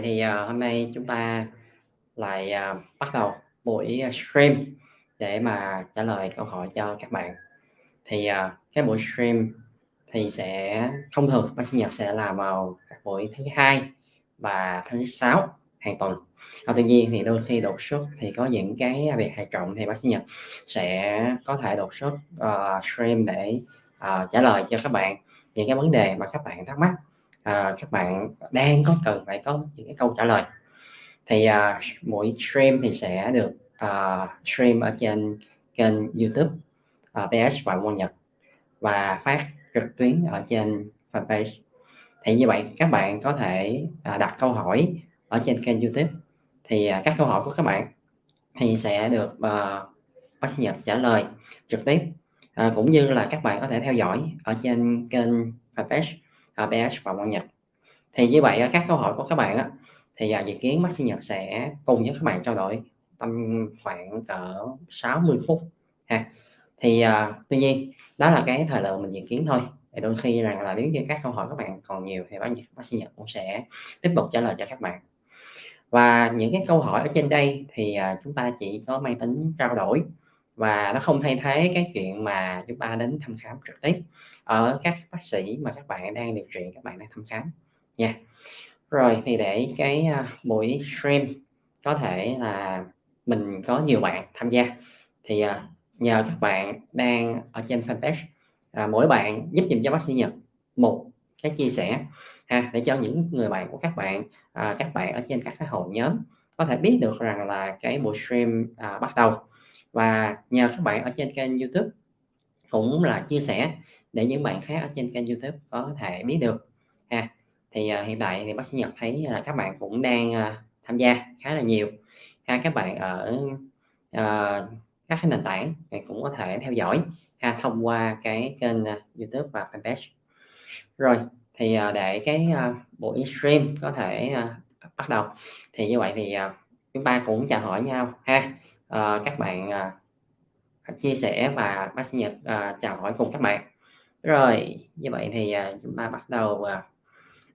vậy thì, uh, hôm nay chúng ta lại, uh, bắt đầu buổi, à, stream để mà trả lời câu hỏi cho các bạn. Thì, uh, cái buổi stream thì sẽ thông thường bác sĩ Nhật sẽ làm vào các buổi thứ Hai và thứ Sáu hàng tuần. Và tuy nhiên thì đôi khi đột xuất thì có những cái việc hệ trọng thì bác sĩ Nhật sẽ có thể đột xuất, uh, stream để, uh, trả lời cho các bạn những cái vấn đề mà các bạn thắc mắc, À, các bạn đang có cần phải có những cái câu trả lời. Thì, à, mỗi stream thì sẽ được, à, stream ở trên kênh YouTube, à, PS Phạm Quang Nhật và phát trực tuyến ở trên fanpage. Thì như vậy các bạn có thể, à, đặt câu hỏi ở trên kênh YouTube, thì, à, các câu hỏi của các bạn thì sẽ được, à, bác sĩ Nhật trả lời trực tiếp, à, cũng như là các bạn có thể theo dõi ở trên kênh fanpage, ABS và quan Nhật. Thì như vậy, các câu hỏi của các bạn á, thì, à, dự kiến bác sĩ Nhật sẽ cùng với các bạn trao đổi tầm khoảng cỡ 60 phút ha. Thì, à, tuy nhiên đó là cái thời lượng mình dự kiến thôi, thì đôi khi rằng là nếu như các câu hỏi các bạn còn nhiều thì bác bác sĩ Nhật cũng sẽ tiếp tục trả lời cho các bạn. Và những cái câu hỏi ở trên đây thì, à, chúng ta chỉ có mang tính trao đổi và nó không thay thế cái chuyện mà chúng ta đến thăm khám trực tiếp ở các bác sĩ mà các bạn đang điều trị, các bạn đang thăm khám nha. Rồi thì để cái, à, buổi stream có thể là mình có nhiều bạn tham gia thì, à, nhờ các bạn đang ở trên fanpage, à, mỗi bạn giúp dùm cho bác sĩ Nhật một cái chia sẻ ha, để cho những người bạn của các bạn, à, các bạn ở trên các cái hội nhóm có thể biết được rằng là cái buổi stream, à, bắt đầu. Và nhờ các bạn ở trên kênh YouTube cũng là chia sẻ để những bạn khác ở trên kênh YouTube có thể biết được ha. Thì, uh, hiện tại thì bác sĩ Nhật thấy là các bạn cũng đang, uh, tham gia khá là nhiều ha. Các bạn ở, uh, các cái nền tảng thì cũng có thể theo dõi ha, thông qua cái kênh, uh, YouTube và fanpage. Rồi, thì, uh, để cái, uh, buổi stream có thể, uh, bắt đầu thì như vậy thì, uh, chúng ta cũng chào hỏi nhau ha. Ờ, các bạn, uh, chia sẻ và bác sĩ Nhật, uh, chào hỏi cùng các bạn. Rồi, như vậy thì, uh, chúng ta bắt đầu, à,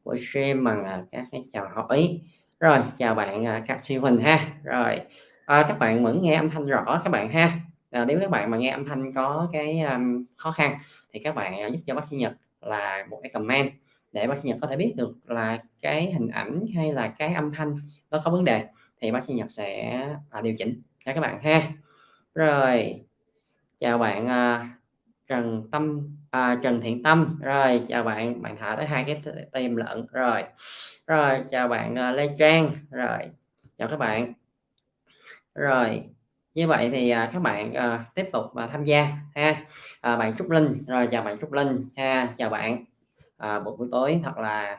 buổi stream bằng, uh, các cái chào hỏi. Rồi, chào bạn, uh, các Duy Huỳnh ha. Rồi, uh, các bạn vẫn nghe âm thanh rõ các bạn ha. À, nếu các bạn mà nghe âm thanh có cái, um, khó khăn thì các bạn, giúp cho bác sĩ Nhật là một cái comment để bác sĩ Nhật có thể biết được là cái hình ảnh hay là cái âm thanh nó có vấn đề thì bác sĩ Nhật sẽ, à, điều chỉnh nha các bạn ha. Rồi, chào bạn, uh, Trần Tâm à, Trần Thiện Tâm. Rồi, chào bạn, bạn thả tới hai cái tim lận. Rồi, rồi, chào bạn, uh, Lê Trang. Rồi, chào các bạn. Rồi, như vậy thì, uh, các bạn, uh, tiếp tục, à, tham gia ha. À, bạn Trúc Linh, rồi chào bạn Trúc Linh ha, chào bạn. À, buổi tối thật là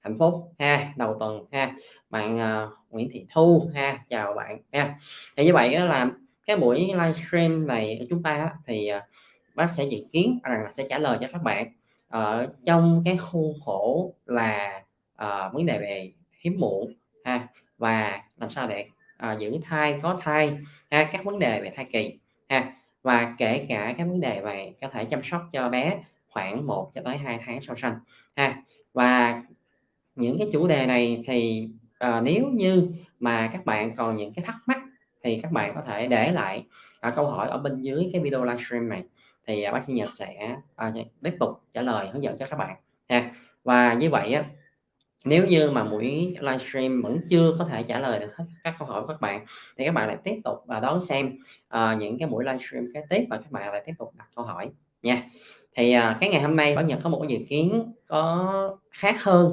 hạnh phúc ha, đầu tuần ha. Bạn, uh, Nguyễn Thị Thu ha, chào bạn ha. Thì như vậy là cái buổi livestream này của chúng ta thì, à, bác sẽ dự kiến rằng là sẽ trả lời cho các bạn ở trong cái khuôn khổ là, uh, vấn đề về hiếm muộn ha, và làm sao để, uh, giữ thai, có thai ha, các vấn đề về thai kỳ ha, và kể cả các vấn đề về có thể chăm sóc cho bé khoảng 1 cho tới 2 tháng sau sanh ha. Và những cái chủ đề này thì, à, nếu như mà các bạn còn những cái thắc mắc thì các bạn có thể để lại, à, câu hỏi ở bên dưới cái video livestream này thì, à, bác sĩ Nhật sẽ, à, tiếp tục trả lời hướng dẫn cho các bạn ha. Và như vậy á, nếu như mà buổi livestream vẫn chưa có thể trả lời được hết các câu hỏi của các bạn thì các bạn lại tiếp tục và đón xem, uh, những cái buổi livestream kế tiếp và các bạn lại tiếp tục đặt câu hỏi nha. Thì, uh, cái ngày hôm nay Bảo Nhật có một cái dự kiến có khác hơn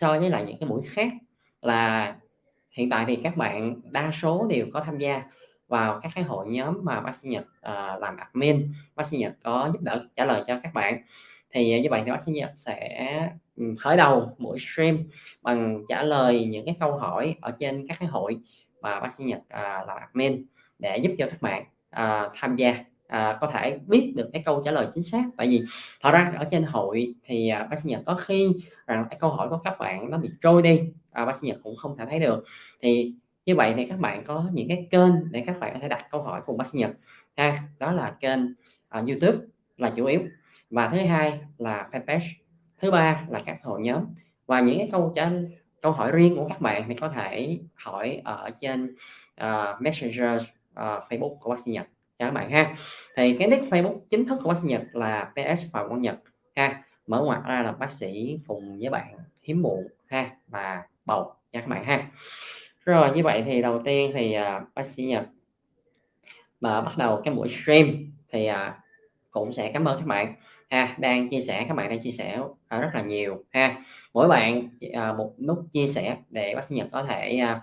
so với lại những cái buổi khác là hiện tại thì các bạn đa số đều có tham gia vào các cái hội nhóm mà bác sĩ Nhật, uh, làm admin, bác sĩ Nhật có giúp đỡ trả lời cho các bạn. Thì, ờ, như vậy thì bác sĩ Nhật sẽ, ừ, khởi đầu buổi stream bằng trả lời những cái câu hỏi ở trên các cái hội mà bác sĩ Nhật, uh, làm admin để giúp cho các bạn, uh, tham gia, à, có thể biết được cái câu trả lời chính xác. Tại vì thật ra ở trên hội thì, à, bác sĩ Nhật có khi rằng cái câu hỏi của các bạn nó bị trôi đi, à, bác sĩ Nhật cũng không thể thấy được. Thì như vậy thì các bạn có những cái kênh để các bạn có thể đặt câu hỏi cùng bác sĩ Nhật. Ha, đó là kênh, uh, YouTube là chủ yếu. Và thứ hai là fanpage, thứ ba là các hội nhóm. Và những cái câu trả câu hỏi riêng của các bạn thì có thể hỏi ở trên, uh, Messenger, uh, Facebook của bác sĩ Nhật. Cho các bạn ha. Thì cái nick Facebook chính thức của bác sĩ Nhật là PS Phạm Quang Nhật. Ha, mở ngoặc ra là bác sĩ cùng với bạn hiếm muộn. Ha và bầu nha các bạn ha. Rồi như vậy thì đầu tiên thì, à, bác sĩ Nhật mà bắt đầu cái buổi stream thì, à, cũng sẽ cảm ơn các bạn ha, đang chia sẻ các bạn đang chia sẻ, à, rất là nhiều ha. Mỗi bạn, à, một nút chia sẻ để bác sĩ Nhật có thể, à,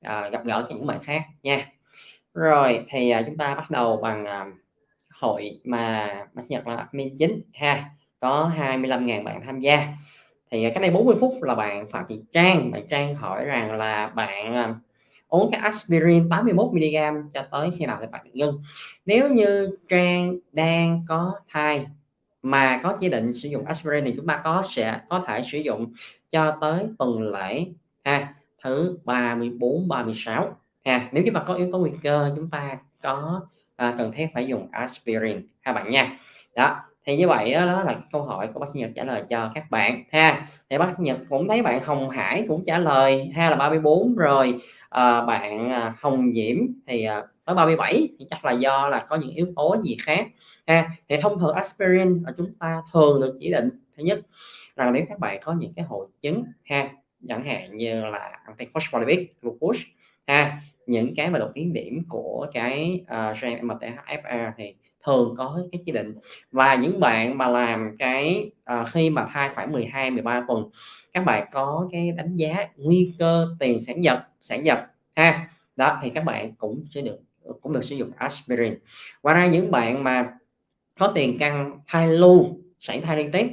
à, gặp gỡ những bạn khác nha. Rồi thì, à, chúng ta bắt đầu bằng, à, hội mà bác sĩ Nhật là admin chính ha, có 25.000 bạn tham gia. Thì, à, cách đây 40 phút là bạn Phạm Thị Trang, bạn Trang hỏi rằng là bạn, à, uống cái aspirin 81 mg cho tới khi nào thì bạn ngưng. Nếu như Trang đang có thai mà có chỉ định sử dụng aspirin thì chúng ta có sẽ có thể sử dụng cho tới tuần lễ ha, thứ 34, 36 ha. Nếu chúng ta có yếu tố nguy cơ chúng ta có, à, cần thiết phải dùng aspirin ha bạn nha. Đó, thì như vậy đó, đó là câu hỏi của bác sĩ Nhật trả lời cho các bạn ha. Thì bác sĩ Nhật cũng thấy bạn Hồng Hải cũng trả lời ha là 34 rồi, ờ, à, bạn, Hồng Diễm thì, à, tới 37 thì chắc là do là có những yếu tố gì khác ha. Thì thông thường aspirin là chúng ta thường được chỉ định thứ nhất là nếu các bạn có những cái hội chứng ha, chẳng hạn như là antiphospholipid glucose ha, những cái mà đột biến điểm của cái, uh, gen MTHFR thì thường có cái chỉ định. Và những bạn mà làm cái, ờ, khi mà thai khoảng 12, 13 tuần, các bạn có cái đánh giá nguy cơ tiền sản giật sản giật ha, đó, thì các bạn cũng sẽ được cũng được sử dụng aspirin. Ngoài ra những bạn mà có tiền căn thai lưu, sản thai liên tiếp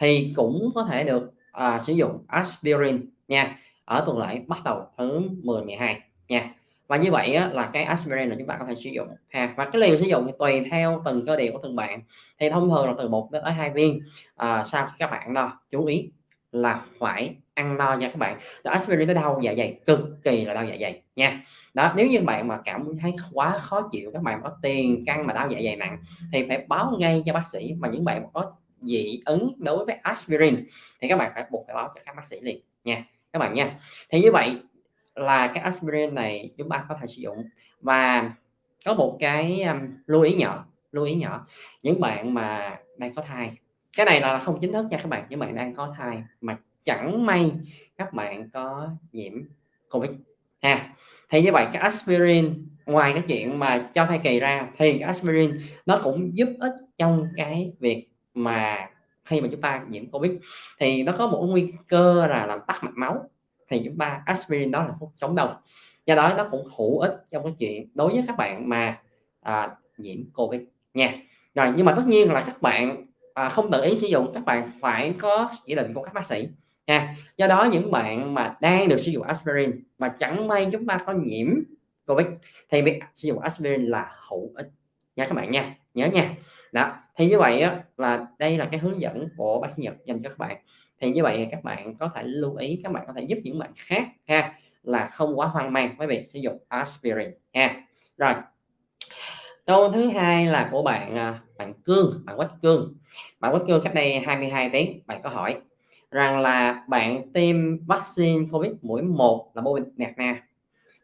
thì cũng có thể được, à, sử dụng aspirin nha, ở tuần lễ bắt đầu thứ 10, 12 nha. Và như vậy á, là cái aspirin là chúng ta có thể sử dụng ha. Và cái liều sử dụng thì tùy theo từng cơ địa của từng bạn, thì thông thường là từ 1 đến tới hai viên, à, sau khi các bạn đo. Chú ý là phải ăn no nha các bạn. đó, aspirin tới đau dạ dày, cực kỳ là đau dạ dày nha. Đó, nếu như bạn mà cảm thấy quá khó chịu, các bạn có tiền căng mà đau dạ dày nặng thì phải báo ngay cho bác sĩ. Mà những bạn có dị ứng đối với aspirin thì các bạn phải buộc phải báo cho các bác sĩ liền nha, các bạn nha. Thì như vậy là cái aspirin này chúng ta có thể sử dụng. Và có một cái, um, lưu ý nhỏ, lưu ý nhỏ, những bạn mà đang có thai, cái này là không chính thức nha các bạn, những bạn đang có thai mà chẳng may các bạn có nhiễm Covid ha. Thì như vậy cái aspirin ngoài cái chuyện mà cho thai kỳ ra thì cái aspirin nó cũng giúp ích trong cái việc mà khi mà chúng ta nhiễm Covid thì nó có một nguy cơ là làm tắc mạch máu, thì chúng ta aspirin đó là thuốc chống đông. Do đó nó cũng hữu ích trong cái chuyện đối với các bạn mà, à, nhiễm Covid nha. Rồi, nhưng mà tất nhiên là các bạn, à, không tự ý sử dụng, các bạn phải có chỉ định của các bác sĩ nha. Do đó những bạn mà đang được sử dụng aspirin mà chẳng may chúng ta có nhiễm Covid thì việc sử dụng aspirin là hữu ích nha các bạn nha, nhớ nha. Đó, thì như vậy á, là đây là cái hướng dẫn của bác sĩ Nhật dành cho các bạn. Thì như vậy các bạn có thể lưu ý, các bạn có thể giúp những bạn khác ha, là không quá hoang mang với việc sử dụng aspirin ha. Rồi. Câu thứ hai là của bạn, à, bạn Cương, bạn Quách Cương. Bạn Quách Cương cách đây 22 tiếng, bạn có hỏi rằng là bạn tiêm vaccine Covid mũi 1 là Moderna,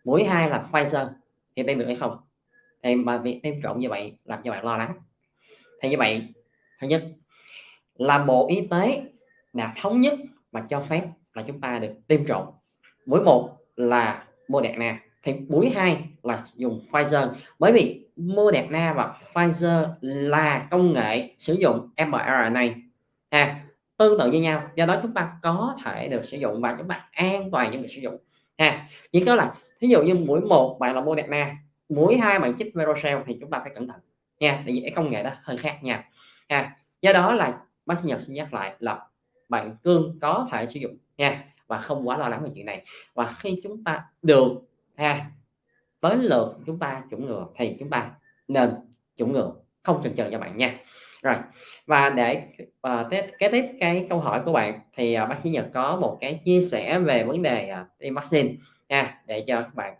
mũi 2 là Pfizer thì tiêm được hay không? Thì mà việc tiêm trộn như vậy làm cho bạn lo lắng. Thì như vậy, thứ nhất là Bộ Y tế nào thống nhất mà cho phép là chúng ta được tiêm trộn. Mũi một là Moderna, thì mũi 2 là dùng Pfizer. Bởi vì Moderna và Pfizer là công nghệ sử dụng mRNA ha, tương tự như nhau, do đó chúng ta có thể được sử dụng và chúng ta an toàn cho việc sử dụng ha. Chỉ có là thí dụ như mũi một bạn là Moderna, mũi hai bạn chích Verocell thì chúng ta phải cẩn thận nha, tại vì cái công nghệ đó hơi khác nhau ha. Do đó là bác sĩ nhập xin nhắc lại là bạn Cương có thể sử dụng nha và không quá lo lắng về chuyện này. Và khi chúng ta được ha, tới lượt chúng ta chủng ngừa thì chúng ta nên chủng ngừa, không chần chờ cho bạn nha. Rồi, và để, ờ, tiếp kế tiếp cái câu hỏi của bạn thì, uh, bác sĩ Nhật có một cái chia sẻ về vấn đề, uh, tiêm vaccine nha, để cho các bạn.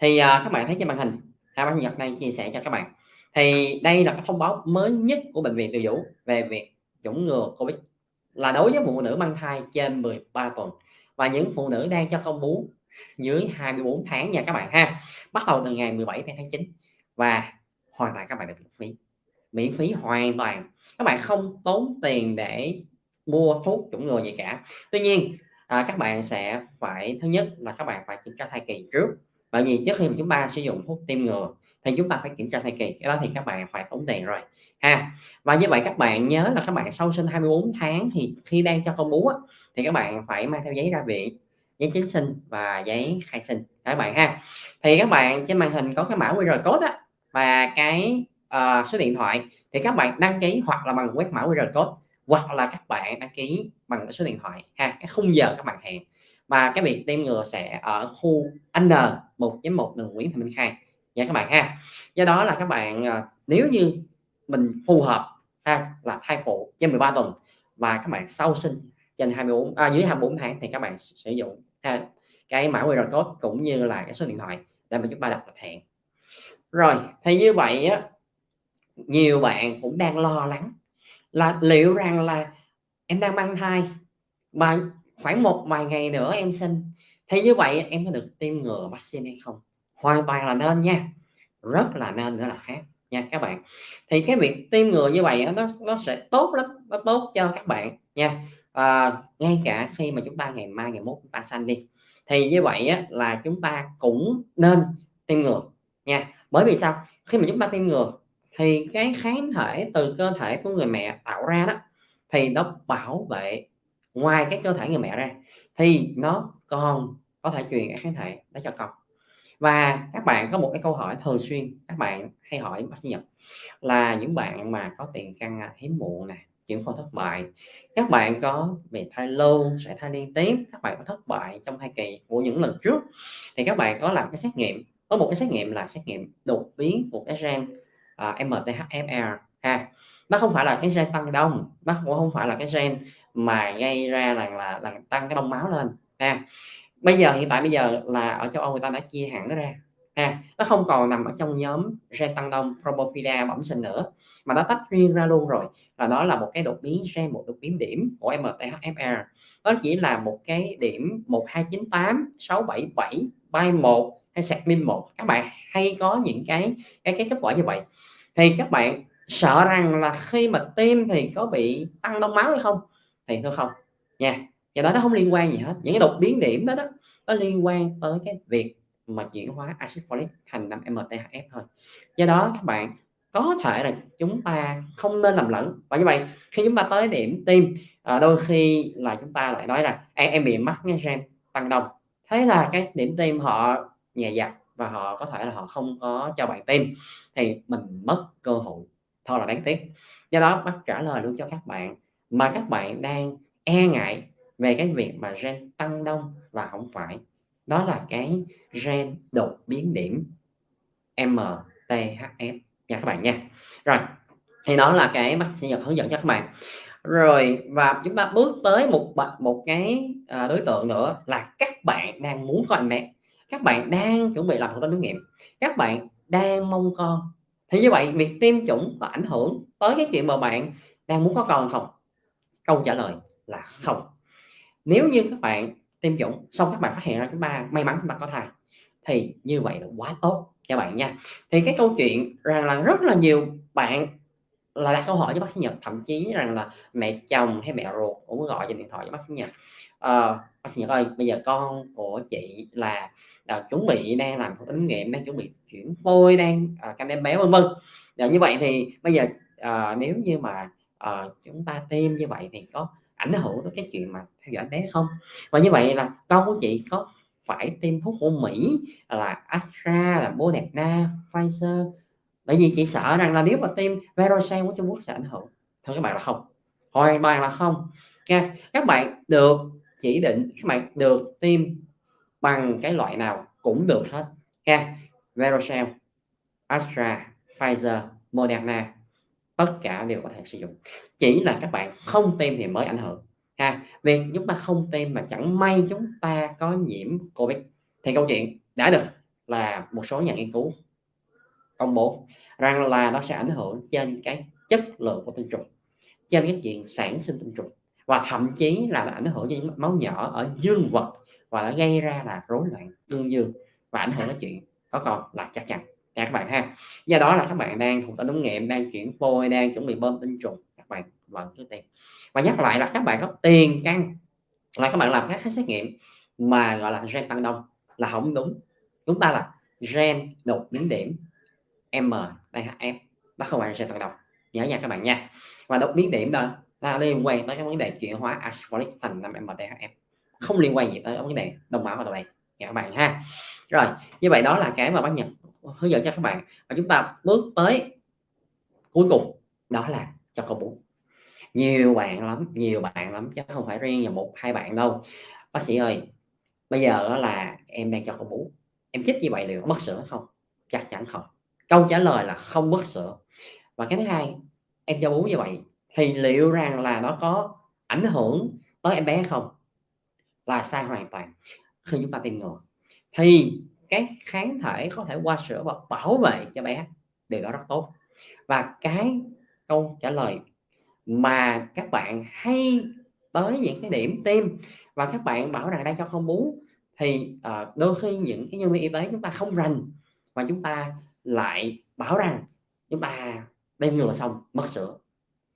Thì, uh, các bạn thấy trên màn hình, hai bác sĩ Nhật đang chia sẻ cho các bạn. Thì đây là cái thông báo mới nhất của bệnh viện Từ Dũ về việc chủng ngừa Covid là đối với phụ nữ mang thai trên 13 tuần. Và những phụ nữ đang cho con bú dưới 24 tháng nha các bạn ha bắt đầu từ ngày 17 tháng 9 và hoàn toàn các bạn được miễn phí miễn phí hoàn toàn. Các bạn không tốn tiền để mua thuốc chủng ngừa gì cả. Tuy nhiên à, các bạn sẽ phải thứ nhất là các bạn phải kiểm tra thai kỳ trước. Bởi vì trước khi mà chúng ta sử dụng thuốc tiêm ngừa thì chúng ta phải kiểm tra thai kỳ cái đó thì các bạn phải tốn tiền rồi. Ha và như vậy các bạn nhớ là các bạn sau sinh 24 tháng thì khi đang cho con bú á, thì các bạn phải mang theo giấy ra viện giấy chứng sinh và giấy khai sinh. Các bạn ha thì các bạn trên màn hình có cái mã QR code á, và cái uh, số điện thoại thì các bạn đăng ký hoặc là bằng quét mã QR code hoặc là các bạn đăng ký bằng cái số điện thoại. Ha cái khung giờ các bạn hẹn. Và cái việc tiêm ngừa sẽ ở khu N 1.1 đường Nguyễn Thị Minh Khai nha các bạn ha. Do đó là các bạn ờ, nếu như mình phù hợp ha là thai phụ trên 13 tuần và các bạn sau sinh trên 24 à, dưới 24 tháng thì các bạn sử dụng ha, cái mã QR code cũng như là cái số điện thoại để mà chúng ta đặt hẹn. Rồi thì như vậy á nhiều bạn cũng đang lo lắng là liệu rằng là em đang mang thai mà khoảng một vài ngày nữa em sinh thì như vậy em có được tiêm ngừa vaccine hay không? Hoàn toàn là nên nha. Rất là nên nữa là khác nha các bạn. Thì cái việc tiêm ngừa như vậy nó nó sẽ tốt lắm nó tốt cho các bạn nha. À, ngay cả khi mà chúng ta ngày mai ngày mốt chúng ta sanh đi thì như vậy á, là chúng ta cũng nên tiêm ngừa nha. Bởi vì sao? Khi mà chúng ta tiêm ngừa thì cái kháng thể từ cơ thể của người mẹ tạo ra đó thì nó bảo vệ ngoài cái cơ thể người mẹ ra thì nó còn có thể truyền cái kháng thể đó cho con và các bạn có một cái câu hỏi thường xuyên các bạn hay hỏi bác sĩ Nhật là những bạn mà có tiền căn à, hiếm muộn nè chuyển phôi thất bại các bạn có bị thai lâu sẽ thai liên tiếp các bạn có thất bại trong thai kỳ của những lần trước thì các bạn có làm cái xét nghiệm có một cái xét nghiệm là xét nghiệm đột biến của cái gen à, uh, MTHFR ha. Nó không phải là cái gen tăng đông nó cũng không phải là cái gen mà gây ra là là, là tăng cái đông máu lên ha bây giờ hiện tại bây giờ là ở châu Âu người ta đã chia hẳn nó ra, ha. Nó không còn nằm ở trong nhóm gen tăng đông Probophilia bẩm sinh nữa, mà nó tách riêng ra luôn rồi. Là đó là một cái đột biến, gen một đột biến điểm của MTHFR nó chỉ là một cái điểm 1298 677 by 1 hay sạc min 1 các bạn hay có những cái cái cái kết quả như vậy. Thì các bạn sợ rằng là khi mà tiêm thì có bị tăng đông máu hay không? Thì thôi không, nha do đó nó không liên quan gì hết. Những cái đột biến điểm đó đó nó liên quan tới cái việc mà chuyển hóa axit folic thành 5 MTHF thôi. Do đó các bạn có thể là chúng ta không nên làm lẫn. Và như vậy khi chúng ta tới điểm tim à, đôi khi là chúng ta lại nói là em, em bị mắc cái gen tăng đông. Thế là cái điểm tim họ nhẹ dạ và họ có thể là họ không có cho bạn tim thì mình mất cơ hội. Thôi là đáng tiếc. Do đó bác trả lời luôn cho các bạn mà các bạn đang e ngại về cái việc mà gen tăng đông là không phải. Đó là cái gen đột biến điểm MTHF nha các bạn nha. Rồi thì đó là cái bác sinh Nhật hướng dẫn cho các bạn. Rồi và chúng ta bước tới một một cái à, đối tượng nữa là các bạn đang muốn có anh bé các bạn đang chuẩn bị làm thủ tinh thử nghiệm các bạn đang mong con. Thì như vậy việc tiêm chủng có ảnh hưởng tới cái chuyện mà bạn đang muốn có con không? Câu trả lời là không nếu như các bạn tiêm chủng xong các bạn phát hiện ra chúng ta may mắn chúng ta có thai thì như vậy là quá tốt cho bạn nha. Thì cái câu chuyện rằng là rất là nhiều bạn là đặt câu hỏi với bác sĩ Nhật thậm chí rằng là mẹ chồng hay mẹ ruột cũng gọi trên điện thoại với bác sĩ Nhật. À, bác sĩ Nhật ơi bây giờ con của chị là à, chuẩn bị đang làm thử nghiệm đang chuẩn bị chuyển phôi đang ờ, à, canh em bé vân vân. À, như vậy thì bây giờ à, nếu như mà à, chúng ta tiêm như vậy thì có ảnh hưởng tới cái chuyện mà theo dõi bé không. Và như vậy là con của chị có phải tiêm thuốc của Mỹ, là Astra, là Moderna, Pfizer? Bởi vì chị sợ rằng là nếu mà tiêm Verocell của Trung Quốc sẽ ảnh hưởng. Thôi các bạn là không. Hoàn toàn là không. Nha, các bạn được, chỉ định các bạn được tiêm bằng cái loại nào cũng được hết. Nha, Verocell, Astra, Pfizer, Moderna tất cả đều có thể sử dụng. Chỉ là các bạn không tiêm thì mới ảnh hưởng, ha. Việc chúng ta không tiêm mà chẳng may chúng ta có nhiễm covid. Thì câu chuyện đã được là một số nhà nghiên cứu công bố rằng là nó sẽ ảnh hưởng trên cái chất lượng của tinh trùng, trên cái chuyện sản sinh tinh trùng, và thậm chí là ảnh hưởng đến máu nhỏ ở dương vật và nó gây ra là rối loạn cương dương và ảnh hưởng đến chuyện có con là chắc chắn nha các bạn ha. Do đó là các bạn đang thuộc tính ống nghiệm, đang chuyển phôi, đang chuẩn bị bơm tinh trùng. Các bạn vẫn cứ tiền. Và nhắc lại là các bạn có tiền căn là các bạn làm các xét nghiệm mà, gọi là, gen tăng đông là không đúng. Chúng ta là gen đột biến điểm M đây F, nó không phải là gen tăng đông. Nhớ nha các bạn nha. Và đột biến điểm đó là liên quan tới cái vấn đề chuyển hóa asphalt thành 5 MDHF không liên quan gì tới vấn đề đông máu ở đây nha các bạn ha. Rồi, như vậy đó là cái mà bác nhật hướng dẫn cho các bạn. Và chúng ta bước tới cuối cùng, đó là cho con bú nhiều bạn lắm, nhiều bạn lắm, chứ không phải riêng là một, hai bạn đâu. Bác sĩ ơi, bây giờ là em đang cho con bú em chích như vậy liệu mất sữa không? Chắc chắn không. Câu trả lời là không mất sữa. Và cái thứ hai, em cho bú như vậy thì liệu rằng là nó có ảnh hưởng tới em bé không? Là sai hoàn toàn. Khi chúng ta tiêm ngừa, thì cái kháng thể có thể qua sữa và bảo vệ cho bé điều đó rất tốt. Và cái câu trả lời mà các bạn hay tới những cái điểm tiêm và các bạn bảo rằng đây cho không bú thì uh, đôi khi những cái nhân viên y tế chúng ta không rành và chúng ta lại bảo rằng chúng ta tiêm ngừa xong mất sữa.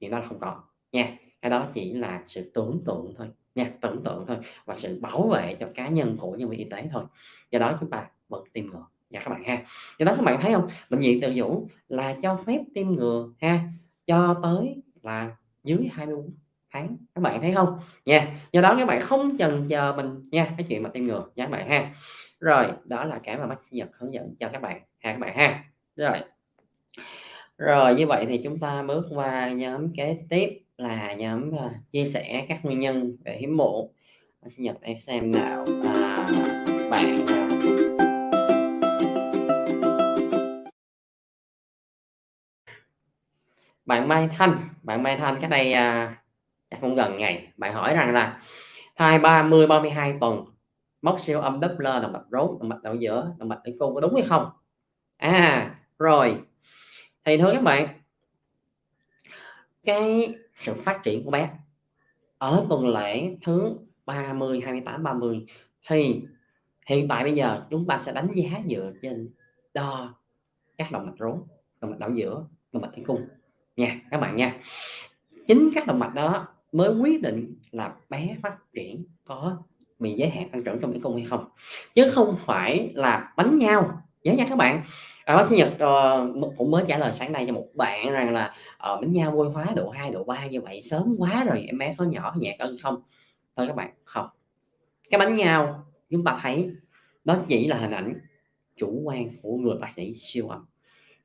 Thì nó không có nha cái đó chỉ là sự tưởng tượng thôi. Nha tưởng tượng thôi và sự bảo vệ cho cá nhân của nhân viên y tế thôi. Do đó chúng ta bật tim ngừa. Dạ các bạn ha. Do đó các bạn thấy không? Bệnh viện tự chủ là cho phép tiêm ngừa ha cho tới là dưới 24 tháng. Các bạn thấy không? Nha. Do đó các bạn không chần chờ mình nha cái chuyện mà tiêm ngừa. Nha các bạn ha. Rồi đó là cái mà bác sĩ Nhật hướng dẫn cho các bạn. Ha các bạn ha. Rồi. Rồi như vậy thì chúng ta bước qua nhóm kế tiếp là nhóm uh, chia sẻ các nguyên nhân về hiếm muộn. Bác sĩ Nhật em xem nào. À, bạn uh, bạn Mai Thanh bạn Mai Thanh cái đây à, chắc gần ngày. Bạn hỏi rằng là thai 30 32 tuần móc siêu âm Doppler động mạch rốn động mạch đầu giữa động mạch tử cung có đúng hay không? À rồi. Thì thưa các bạn cái sự phát triển của bé ở tuần lễ thứ 30 28 30 thì hiện tại bây giờ chúng ta sẽ đánh giá dựa trên đo các động mạch rốn động mạch đảo giữa động mạch tử cung nha các bạn nha. Chính các động mạch đó mới quyết định là bé phát triển có bị giới hạn tăng trưởng trong tử cung hay không. Chứ không phải là bánh nhau. Nhớ nha các bạn. À, bác sĩ Nhật uh, cũng mới trả lời sáng nay cho một bạn rằng là uh, bánh nhau vôi hóa độ 2 độ 3 như vậy sớm quá rồi em bé có nhỏ nhẹ cân không? Thôi các bạn không. Cái bánh nhau chúng ta thấy đó chỉ là hình ảnh chủ quan của người bác sĩ siêu âm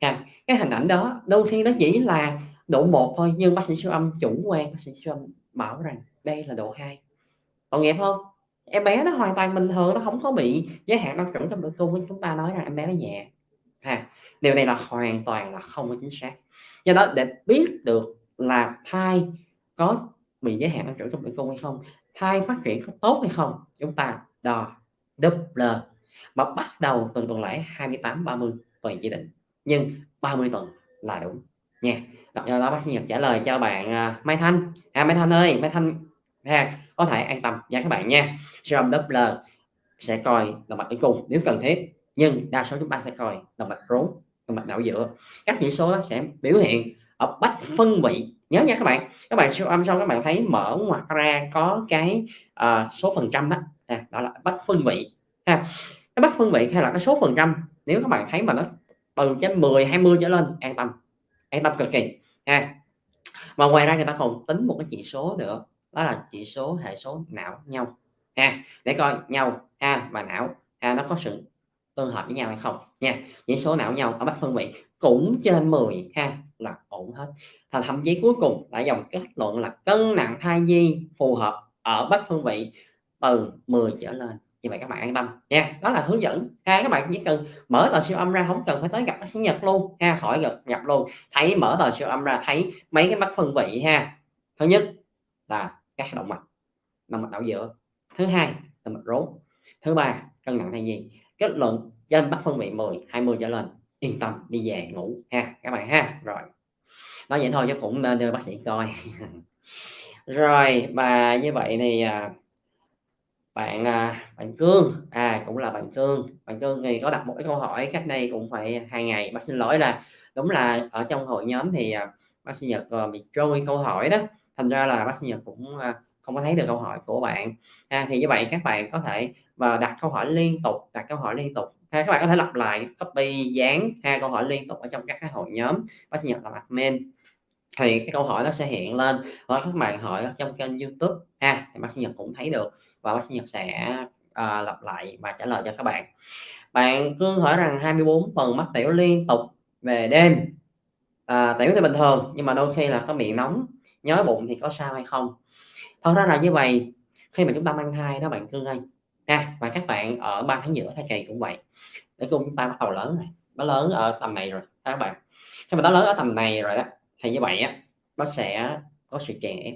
à, cái hình ảnh đó đôi khi nó chỉ là độ 1 thôi nhưng bác sĩ siêu âm chủ quan bác sĩ siêu âm bảo rằng đây là độ 2 còn nghiệp không? Em bé nó hoàn toàn bình thường nó không có bị giới hạn tăng trưởng trong tử cung chúng ta nói rằng em bé nó nhẹ. Ha điều này là hoàn toàn là không có chính xác. Do đó để biết được là thai có bị giới hạn tăng trưởng trong tử cung hay không thai phát triển có tốt hay không chúng ta đo Doppler mà bắt đầu từ tuần lễ 28 30 tuần chỉ định nhưng 30 tuần là đúng nha. Do đó bác sĩ Nhật trả lời cho bạn uh, Mai Thanh. À Mai Thanh ơi Mai Thanh ha có thể an tâm. Nha các bạn nha. Serum âm Doppler sẽ coi động mạch tử cung nếu cần thiết nhưng đa số chúng ta sẽ coi động mạch rốn động mạch não giữa. Các chỉ số sẽ biểu hiện ở bách phân vị. Nhớ nha các bạn. Các bạn siêu âm xong các bạn thấy mở ngoặt ra có cái uh, số phần trăm đó à, đó là bách phân vị. Ha cái bách phân vị hay là cái số phần trăm nếu các bạn thấy mà nó từ trên 10 20 trở lên. An tâm. An tâm cực kỳ. Ha. Và ngoài ra người ta còn tính một cái chỉ số nữa. Đó là chỉ số hệ số não nhau. Ha. Để coi nhau, ha, và não. Ha, nó có sự tương hợp với nhau hay không? Nha. Chỉ số não nhau ở bách phân vị cũng trên 10 ha, là ổn hết. Thành thậm chí cuối cùng đã dòng kết luận là cân nặng thai nhi phù hợp ở bách phân vị từ 10 trở lên như vậy các bạn an tâm nha. Đó là hướng dẫn. Ha các bạn chỉ cần mở tờ siêu âm ra không cần phải tới gặp bác sĩ nhật luôn. Ha khỏi gặp nhập luôn. Thấy mở tờ siêu âm ra thấy mấy cái mắt phân vị ha. Thứ nhất là các động mạch. Động mạch đảo giữa. Thứ hai là mạch rốn. Thứ ba cân nặng thai nhi. Kết luận trên bắt phân vị 10 20 trở lên. Yên tâm đi về ngủ. Ha các bạn ha. Rồi. Nói vậy thôi chứ cũng nên đưa bác sĩ coi. Rồi, và như vậy thì, à, bạn, à, bạn Cương, à, cũng là bạn Cương, bạn Cương thì có đặt một cái câu hỏi cách đây cũng phải hai ngày. Bác xin lỗi là đúng là ở trong hội nhóm thì, à, bác Sinh nhật, ờ, bị trôi câu hỏi đó, thành ra là bác Sinh nhật cũng, à, không có thấy được câu hỏi của bạn. À, thì như vậy các bạn có thể và đặt câu hỏi liên tục, đặt câu hỏi liên tục. Ha, các bạn có thể lặp lại, copy dán ha, câu hỏi liên tục ở trong các cái hội nhóm, bác Sinh nhật làm admin. Thì cái câu hỏi nó sẽ hiện lên, hoặc các bạn hỏi ở trong kênh YouTube. Ha, thì bác Sinh nhật cũng thấy được và bác sĩ nhật sẽ, à, lặp lại và trả lời cho các bạn. Bạn Cương hỏi rằng 24 phần mắc tiểu liên tục về đêm, à, tiểu thì bình thường nhưng mà đôi khi là có miệng nóng, nhói bụng thì có sao hay không? Thật ra là như vậy khi mà chúng ta mang thai đó bạn Cương ơi, ha, và các bạn ở 3 tháng giữa thai kỳ cũng vậy, để cùng chúng ta bắt đầu lớn này, nó lớn ở tầm này rồi các bạn. Khi mà nó lớn ở tầm này rồi đó, thì như vậy á, nó sẽ có sự chèn ép.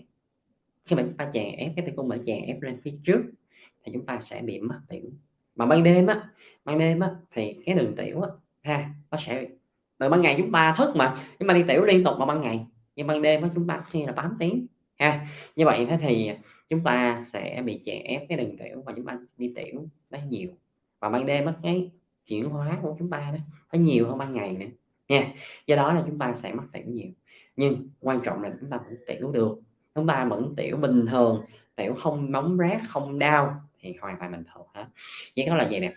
Khi mà chúng ta chèn ép cái tay cung mà chèn ép lên phía trước thì chúng ta sẽ bị mất tiểu. Mà ban đêm á, ban đêm á, thì cái đường tiểu á, ha, nó sẽ từ ban ngày chúng ta thức mà, chúng ta đi tiểu liên tục vào ban ngày, nhưng ban đêm á chúng ta khi là 8 tiếng, ha. Như vậy thế thì chúng ta sẽ bị chèn ép cái đường tiểu và chúng ta đi tiểu nó nhiều. Và ban đêm á, cái chuyển hóa của chúng ta đó, nó nhiều hơn ban ngày nữa, nha. Do đó là chúng ta sẽ mất tiểu nhiều, nhưng quan trọng là chúng ta cũng tiểu được, chúng ta vẫn tiểu bình thường, tiểu không nóng rát, không đau thì hoàn toàn bình thường hết. Chỉ có là vậy nè,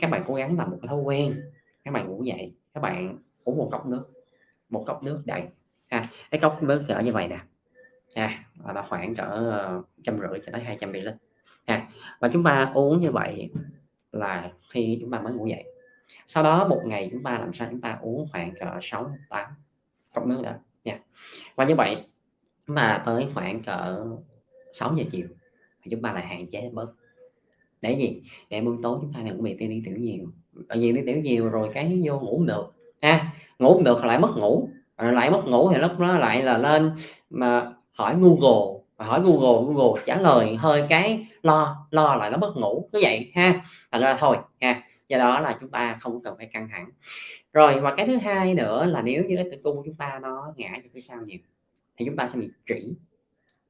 các bạn cố gắng làm một cái thói quen, các bạn ngủ dậy, các bạn uống một cốc nước, một cốc nước đầy, ha, cái cốc nước cỡ như vậy nè, ha, là nó khoảng cỡ, ờ, trăm rưỡi cho tới 200 ml à, ha. Và chúng ta uống như vậy là khi chúng ta mới ngủ dậy. Sau đó một ngày chúng ta làm sao chúng ta uống khoảng cỡ 6-8 cốc nước đó nha. Và như vậy mà tới khoảng cỡ 6:00 chiều chúng ta lại hạn chế bớt. Để gì? Để buổi tối chúng ta đừng có bị đi tiểu nhiều, tại vì đi tiểu nhiều rồi cái vô ngủ được, ha, ngủ được lại mất ngủ, rồi lại mất ngủ thì lúc đó lại là lên mà hỏi Google, hỏi Google, Google trả lời hơi cái lo, lo lại nó mất ngủ, như vậy ha. Thành ra thôi ha, do đó là chúng ta không cần phải căng thẳng. Rồi và cái thứ hai nữa là nếu như cái tử cung của chúng ta nó ngã về phía sau nhiều thì chúng ta sẽ bị trĩ,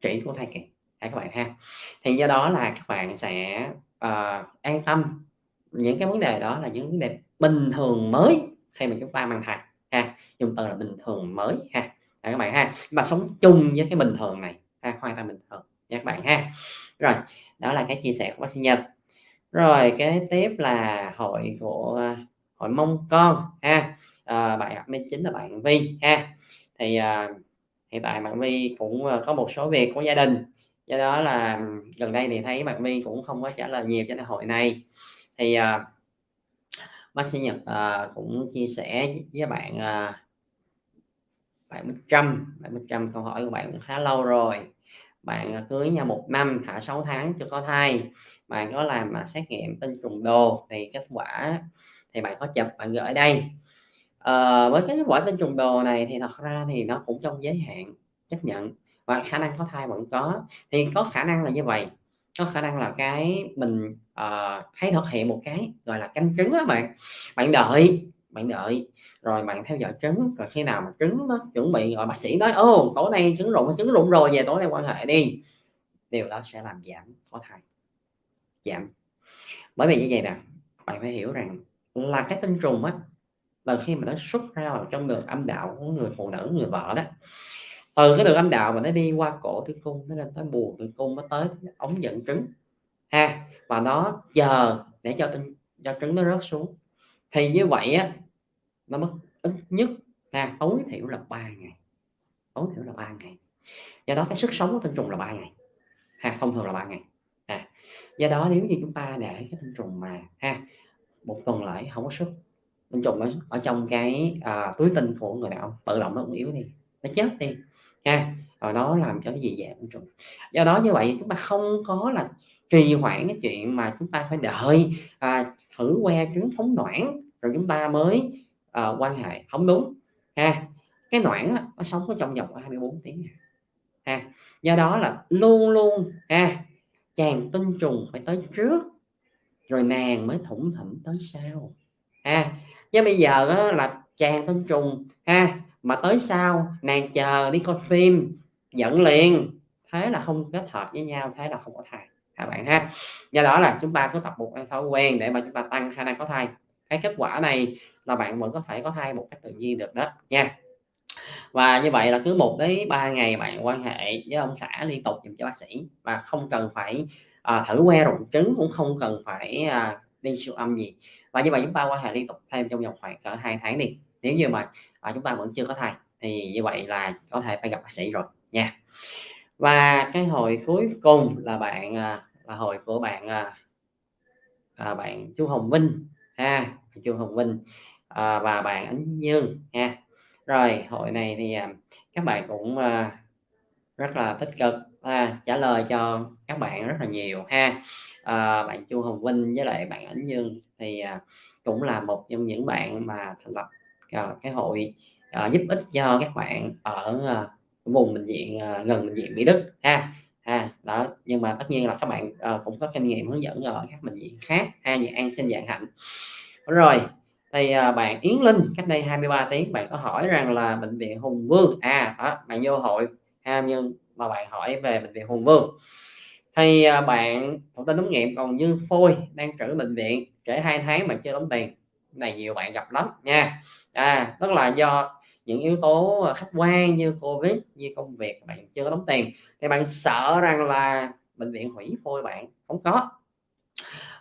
trĩ của thai kỳ, ha, các bạn ha. Thì do đó là các bạn sẽ, uh, an tâm, những cái vấn đề đó là những vấn đề bình thường mới khi mà chúng ta mang thai ha, dùng từ là bình thường mới ha, à, các bạn ha. mà sống chung với cái bình thường này, ha, hoàn toàn bình thường nha các bạn ha. Rồi, đó là cái chia sẻ của bác sĩ nhật. Rồi kế tiếp là hội của hội mong con ha, ờ, à, bạn admin chính là bạn Vi ha. Thì, uh, hiện tại bạn Vi cũng, ờ, có một số việc của gia đình, do đó là gần đây thì thấy bạn Vi cũng không có trả lời nhiều cho đại hội này. Thì, uh, bác sĩ nhật, uh, cũng chia sẻ với bạn, uh, bạn Bích Trâm, bạn Bích Trâm câu hỏi của bạn cũng khá lâu rồi. Bạn, cưới nhau một năm, thả 6 tháng chưa có thai, bạn có làm, à, xét nghiệm tinh trùng đồ thì kết quả thì bạn có chụp bạn gửi đây. Ờ, với cái quả tinh trùng đồ này thì thật ra thì nó cũng trong giới hạn chấp nhận và khả năng có thai vẫn có. Thì có khả năng là như vậy có khả năng là cái mình, uh, thấy thực hiện một cái, gọi là, canh trứng á bạn. Bạn đợi, bạn đợi, rồi bạn theo dõi trứng, rồi khi nào mà trứng nó chuẩn bị rồi bác sĩ nói: "Ô, tối nay trứng rụng trứng rụng rồi, về tối nay quan hệ đi." Điều đó sẽ làm giảm có thai. Giảm. Bởi vì như vậy nè, bạn phải hiểu rằng là cái tinh trùng á, và khi mà nó xuất ra vào trong đường âm đạo của người phụ nữ, người vợ đó, từ cái đường âm đạo mà nó đi qua cổ tử cung, nó lên tới buồng tử cung, nó tới ống dẫn trứng, ha, và nó chờ để cho tinh cho trứng nó rớt xuống. Thì như vậy á, nó mất ít nhất ha, tối thiểu là 3 ngày, tối thiểu là 3 ngày. Do đó cái sức sống của tinh trùng là 3 ngày, ha, thông thường là 3 ngày, ha. Do đó nếu như chúng ta để cái tinh trùng mà ha, một tuần lễ không có sức, tinh trùng ở ở trong cái, à, túi tinh của người đàn ông tự động nó cũng yếu đi, nó chết đi, ha, rồi nó làm cho cái gì dạng tinh trùng. Do đó như vậy chúng ta không có là trì hoãn cái chuyện mà chúng ta phải đợi, à, thử que trứng phóng noãn rồi chúng ta mới, à, quan hệ, không đúng, ha. Cái noãn á, nó sống ở trong vòng 24 tiếng à, ha. Do đó là luôn luôn, ha, chàng tinh trùng phải tới trước, rồi nàng mới thủng thỉnh tới sau, ha. Chứ bây giờ đó là chàng tân trùng, ha, mà tới sau nàng chờ đi coi phim, giận liền thế là không kết hợp với nhau, thế là không có thai các bạn ha. Do đó là chúng ta cứ tập một thói quen để mà chúng ta tăng khả năng có thai. Cái kết quả này là bạn vẫn có thể có thai một cách tự nhiên được đó nha. Và như vậy là cứ một đến ba ngày bạn quan hệ với ông xã liên tục dùm cho bác sĩ và không cần phải, à, thử que rụng trứng, cũng không cần phải, à, đi siêu âm gì. Và như vậy chúng ta quan hệ liên tục thêm trong vòng khoảng cỡ hai tháng đi. Nếu như mà, à, chúng ta vẫn chưa có thai thì như vậy là có thể phải gặp bác sĩ rồi nha. Và cái hồi cuối cùng là bạn, à, là hồi của bạn, à, à, bạn chú Hồng Vinh ha, chú Hồng Vinh, à, và bạn Ánh Dương ha. Rồi hội này thì, à, các bạn cũng, à, rất là tích cực, à, trả lời cho các bạn rất là nhiều ha. Ờ, bạn Chu Hồng Vinh với lại bạn Ánh Dương thì, à, cũng là một trong những bạn mà thành lập, ờ, cái hội, ờ, giúp ích cho các bạn ở, ờ, vùng bệnh viện, ờ, gần bệnh viện Mỹ Đức ha. Ha, đó, nhưng mà tất nhiên là các bạn, ờ, cũng có kinh nghiệm hướng dẫn ở các bệnh viện khác ha, như An Sinh, dạng Hạnh. Rồi, thì, à, bạn Yến Linh cách đây 23 tiếng bạn có hỏi rằng là bệnh viện Hùng Vương, à, đó, bạn vô hội ha, nhưng mà bạn hỏi về bệnh viện Hùng Vương. Thì, à, bạn thông tin ống nghiệm còn như phôi đang trữ bệnh viện, trễ hai tháng bạn chưa đóng tiền. Này nhiều bạn gặp lắm nha. À, tức là do những yếu tố, à, khách quan như Covid, như công việc bạn chưa có đóng tiền, thì bạn sợ rằng là bệnh viện hủy phôi bạn, không có.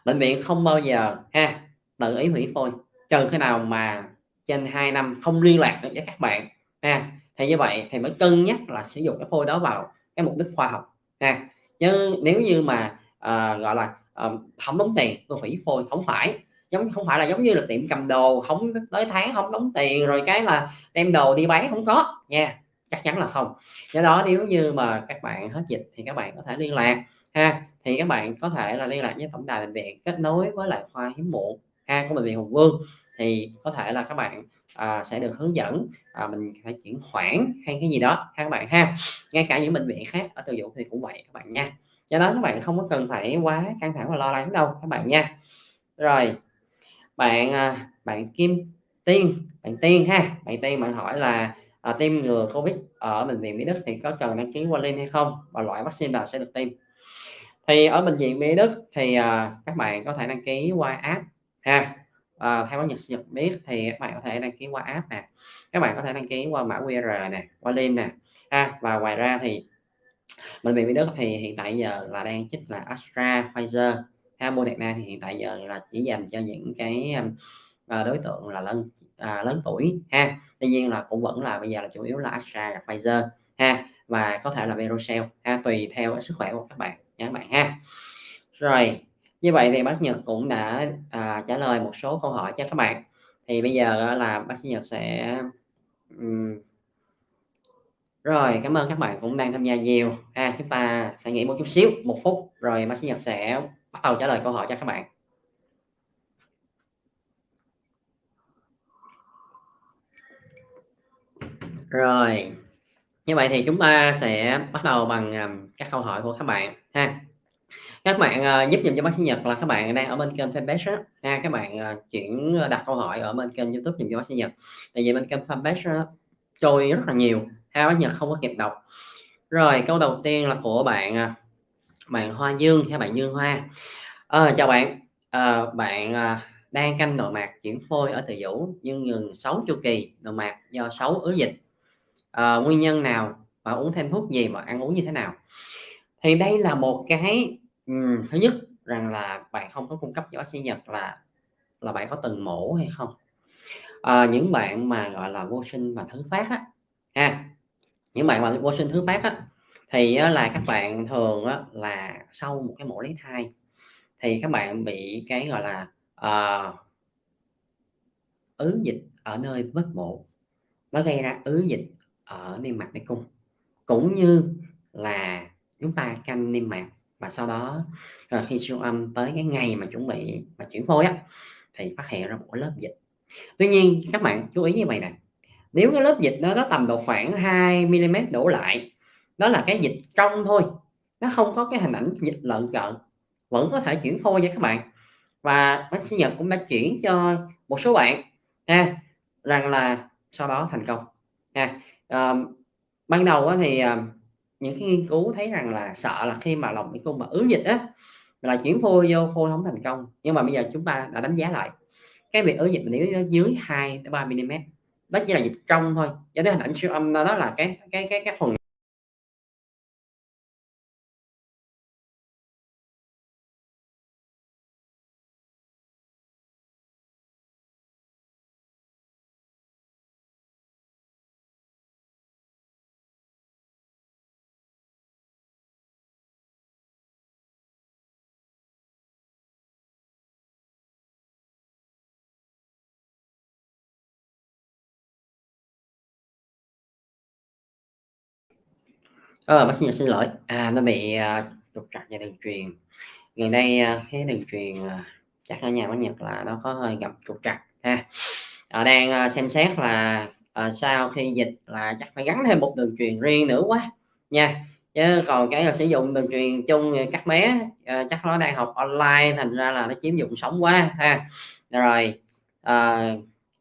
Bệnh viện không bao giờ ha, tự ý hủy phôi, trừ khi nào mà trên 2 năm không liên lạc được với các bạn ha. Thì như vậy thì mới cân nhắc là sử dụng cái phôi đó vào cái mục đích khoa học ha. Chứ nếu như mà, ờ, gọi là, ờ, không đóng tiền tôi hủy phôi, không phải, giống không phải là giống như là tiệm cầm đồ, không tới tháng không đóng tiền rồi cái là đem đồ đi bán, không có. Nha, chắc chắn là không. Do đó nếu như mà các bạn hết dịch thì các bạn có thể liên lạc ha, thì các bạn có thể là liên lạc với tổng đài bệnh viện kết nối với lại khoa hiếm muộn ha của bệnh viện Hùng Vương, thì có thể là các bạn, à, sẽ được hướng dẫn, à, mình phải chuyển khoản hay cái gì đó ha các bạn ha. Ngay cả những bệnh viện khác ở Từ Dũ thì cũng vậy các bạn nha. Do đó các bạn không có cần phải quá căng thẳng và lo lắng đâu các bạn nha. Rồi, bạn, à, bạn Kim Tiên, bạn Tiên ha, bạn Tiên bạn hỏi là, à, tiêm ngừa Covid ở bệnh viện Mỹ Đức thì có cần đăng ký qua link hay không và loại vaccine nào sẽ được tiêm? Thì ở bệnh viện Mỹ Đức thì, à, các bạn có thể đăng ký qua app ha. Ờ, theo Nhật Nhật biết thì các bạn có thể đăng ký qua app nè, các bạn có thể đăng ký qua mã QR nè, qua link nè ha. Và ngoài ra thì bệnh viện Mỹ Đức thì hiện tại giờ là đang chích là Astra, Pfizer ha, Moderna thì hiện tại giờ là chỉ dành cho những cái, uh, đối tượng là lớn, uh, à, lớn tuổi ha. Tuy nhiên là cũng vẫn là bây giờ là chủ yếu là Astra và Pfizer ha, và có thể là Verocell ha, tùy theo sức khỏe của các bạn nha các bạn ha. Rồi, như vậy thì bác Nhật cũng đã, à, trả lời một số câu hỏi cho các bạn. Thì bây giờ là bác sĩ Nhật sẽ, ừm Rồi, cảm ơn các bạn cũng đang tham gia nhiều à Chúng ta sẽ nghỉ một chút xíu, một phút rồi bác sĩ Nhật sẽ bắt đầu trả lời câu hỏi cho các bạn. Rồi, như vậy thì chúng ta sẽ bắt đầu bằng, à, các câu hỏi của các bạn ha. Các bạn, uh, giúp dùm cho bác sĩ Nhật là các bạn đang ở bên kênh fanpage đó. ha, các bạn, uh, chuyển ờ, đặt câu hỏi ở bên kênh YouTube dùm cho bác sĩ Nhật. Tại vì bên kênh fanpage đó, trôi rất là nhiều ha, bác Nhật không có kịp đọc. Rồi, câu đầu tiên là của bạn, bạn Hoa Dương hay bạn Dương Hoa. à, chào bạn, à, bạn, à, đang canh nội mạc chuyển phôi ở Từ vũ nhưng ngừng 6 chu kỳ nội mạc do 6 ứ dịch. à, nguyên nhân nào và uống thêm thuốc gì và ăn uống như thế nào? Thì đây là một cái ừm, thứ nhất rằng là bạn không có cung cấp cho bác sĩ Nhật là là bạn có từng mổ hay không. Ờ, những bạn mà, gọi là, vô sinh và thứ phát á, ha, những bạn mà vô sinh thứ phát á, thì á là các bạn thường á là sau một cái mổ lấy thai thì các bạn bị cái, gọi là, ờ ứ dịch ở nơi vết mổ, nó gây ra ứ dịch ở niêm mạc tử cung, cũng như là chúng ta canh niêm mạc và sau đó, ờ, khi siêu âm tới cái ngày mà chuẩn bị mà chuyển phôi á, thì phát hiện ra một lớp dịch. Tuy nhiên các bạn chú ý như vầy nè, nếu cái lớp dịch đó nó tầm độ khoảng 2 mm đổ lại, đó là cái dịch trong thôi, nó không có cái hình ảnh dịch lợn cợn, vẫn có thể chuyển phôi nha các bạn. Và bác sĩ Nhật cũng đã chuyển cho một số bạn ha, rằng là sau đó thành công ha. à, ban đầu thì, ờ, những cái nghiên cứu thấy rằng là sợ là khi mà lòng tử cung mà ứ dịch á, là chuyển phôi vô phôi không thành công. Nhưng mà bây giờ chúng ta đã đánh giá lại, cái việc ứ dịch mình nếu nó dưới 2-3 milimet, đó chỉ là dịch trong thôi, cho nên hình ảnh siêu âm đó là cái cái cái cái phần Ờ, bác sĩ xin lỗi, à, nó bị, ờ, trục trặc về đường truyền. Gần đây, ờ, cái đường truyền, ờ, chắc ở nhà bác Nhật là nó có hơi gặp trục trặc ha. à, đang, xem xét là, ờ, sau khi dịch là chắc phải gắn thêm một đường truyền riêng nữa quá nha, chứ còn cái là sử dụng đường truyền chung các bé, ờ, chắc nó đang học online thành ra là nó chiếm dụng sống quá ha. Rồi, ờ,